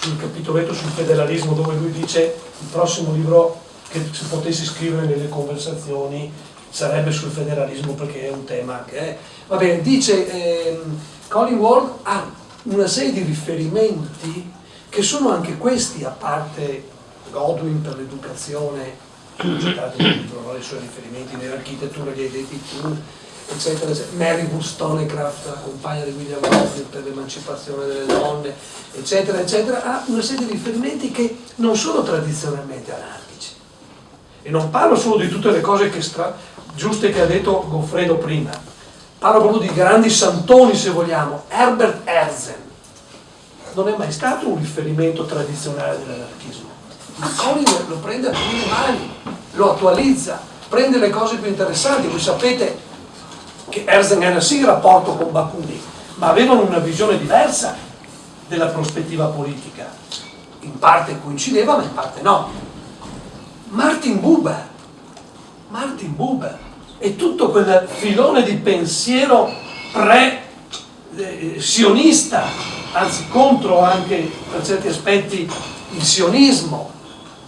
sul capitoletto sul federalismo dove lui dice il prossimo libro che si potessi scrivere nelle conversazioni sarebbe sul federalismo perché è un tema che è... Va bene, dice ehm, Colin Ward ha una serie di riferimenti che sono anche questi, a parte Godwin per l'educazione, citato nel libro, i suoi riferimenti nell'architettura li hai detti tu, eccetera, eccetera. Mary Wollstonecraft, la compagna di William Godwin per l'emancipazione delle donne, eccetera, eccetera, ha una serie di riferimenti che non sono tradizionalmente anarchici. E non parlo solo di tutte le cose che giuste che ha detto Goffredo prima. Parlo proprio di grandi santoni, se vogliamo. Herbert Herzen non è mai stato un riferimento tradizionale dell'anarchismo. Ma Colin lo prende a prime mani, lo attualizza, prende le cose più interessanti. Voi sapete che Herzen era sì in rapporto con Bakunin, ma avevano una visione diversa della prospettiva politica. In parte coincideva, ma in parte no. Martin Buber, Martin Buber e tutto quel filone di pensiero pre-sionista, anzi contro anche per certi aspetti il sionismo,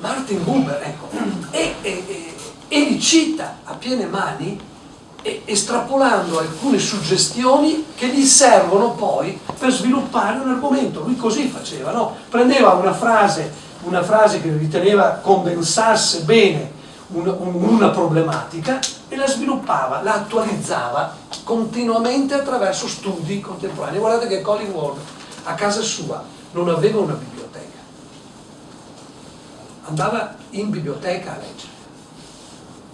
Martin Buber, ecco, e, e, e, e li cita a piene mani estrapolando alcune suggestioni che gli servono poi per sviluppare un argomento. Lui così faceva, no? prendeva una frase, una frase che riteneva condensasse bene una problematica e la sviluppava, la attualizzava continuamente attraverso studi contemporanei. Guardate che Colin Ward a casa sua non aveva una biblioteca, andava in biblioteca a leggere,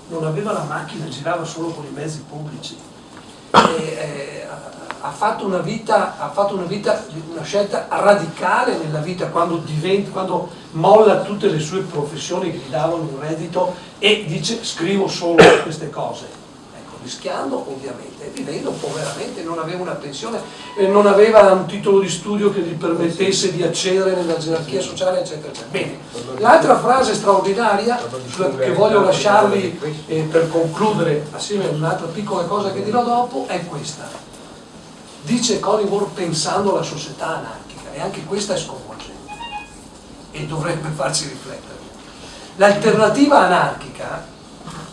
non aveva la macchina, girava solo con i mezzi pubblici. E, eh, ha fatto una vita, ha fatto una, vita, una scelta radicale nella vita quando, diventa, quando molla tutte le sue professioni che gli davano un reddito e dice scrivo solo queste cose. Rischiando ovviamente, vivendo poveramente, non aveva una pensione, non aveva un titolo di studio che gli permettesse di accedere nella gerarchia sociale, eccetera. eccetera. Bene, l'altra frase straordinaria che voglio lasciarvi eh, per concludere assieme a un'altra piccola cosa che dirò dopo è questa dice Colin Moore pensando alla società anarchica e anche questa è sconvolgente e dovrebbe farci riflettere. L'alternativa anarchica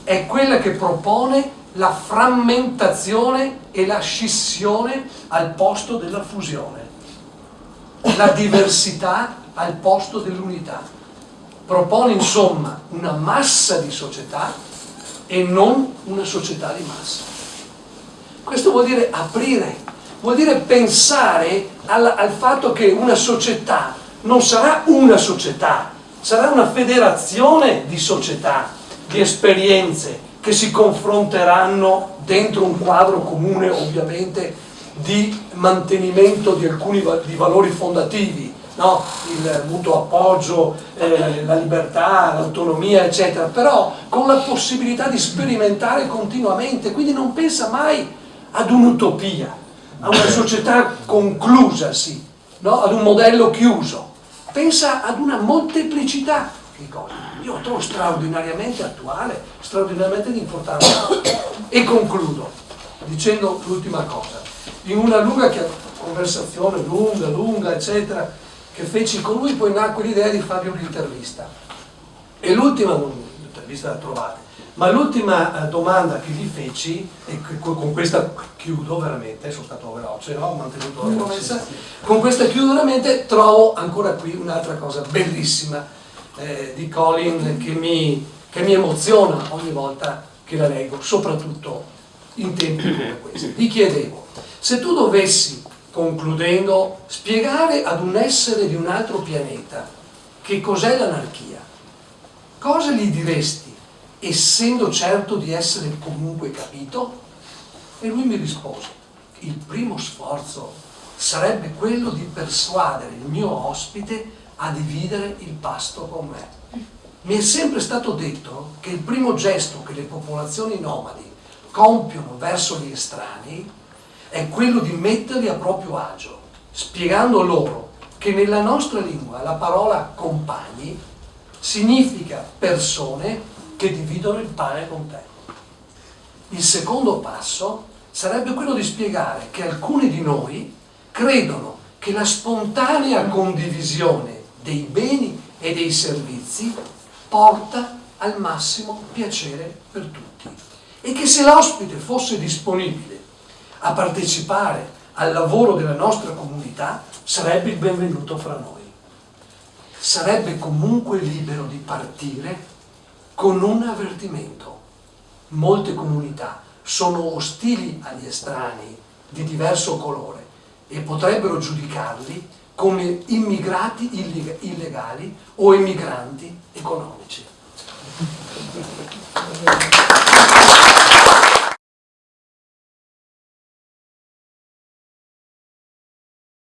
è quella che propone la frammentazione e la scissione al posto della fusione, la diversità al posto dell'unità. Propone insomma una massa di società e non una società di massa. Questo vuol dire aprire vuol dire pensare al, al fatto che una società non sarà una società, sarà una federazione di società, di esperienze che si confronteranno dentro un quadro comune ovviamente di mantenimento di alcuni di valori fondativi, no? il mutuo appoggio, eh, la libertà, l'autonomia eccetera, però con la possibilità di sperimentare continuamente, quindi non pensa mai ad un'utopia, a una società conclusasi, no? ad un modello chiuso, pensa ad una molteplicità di cose. Io lo trovo straordinariamente attuale, straordinariamente importante. E concludo dicendo l'ultima cosa. In una lunga conversazione, lunga, lunga, eccetera, che feci con lui, poi nacque l'idea di fargli un'intervista. E l'ultima, l'intervista la trovate, ma l'ultima eh, domanda che gli feci, e con questa chiudo veramente, sono stato veloce, no? ho mantenuto la promessa, con questa chiudo veramente, trovo ancora qui un'altra cosa bellissima. Eh, di Colin che mi, che mi emoziona ogni volta che la leggo, soprattutto in tempi come questi. Ti chiedevo, se tu dovessi, concludendo, spiegare ad un essere di un altro pianeta che cos'è l'anarchia, cosa gli diresti, essendo certo di essere comunque capito? E lui mi rispose, il primo sforzo sarebbe quello di persuadere il mio ospite a dividere il pasto con me. Mi è sempre stato detto che il primo gesto che le popolazioni nomadi compiono verso gli estranei è quello di metterli a proprio agio, spiegando loro che nella nostra lingua la parola compagni significa persone che dividono il pane con te. Il secondo passo sarebbe quello di spiegare che alcuni di noi credono che la spontanea condivisione dei beni e dei servizi porta al massimo piacere per tutti e che se l'ospite fosse disponibile a partecipare al lavoro della nostra comunità sarebbe il benvenuto fra noi. Sarebbe comunque libero di partire con un avvertimento. Molte comunità sono ostili agli estranei di diverso colore e potrebbero giudicarli come immigrati illegali o emigranti economici.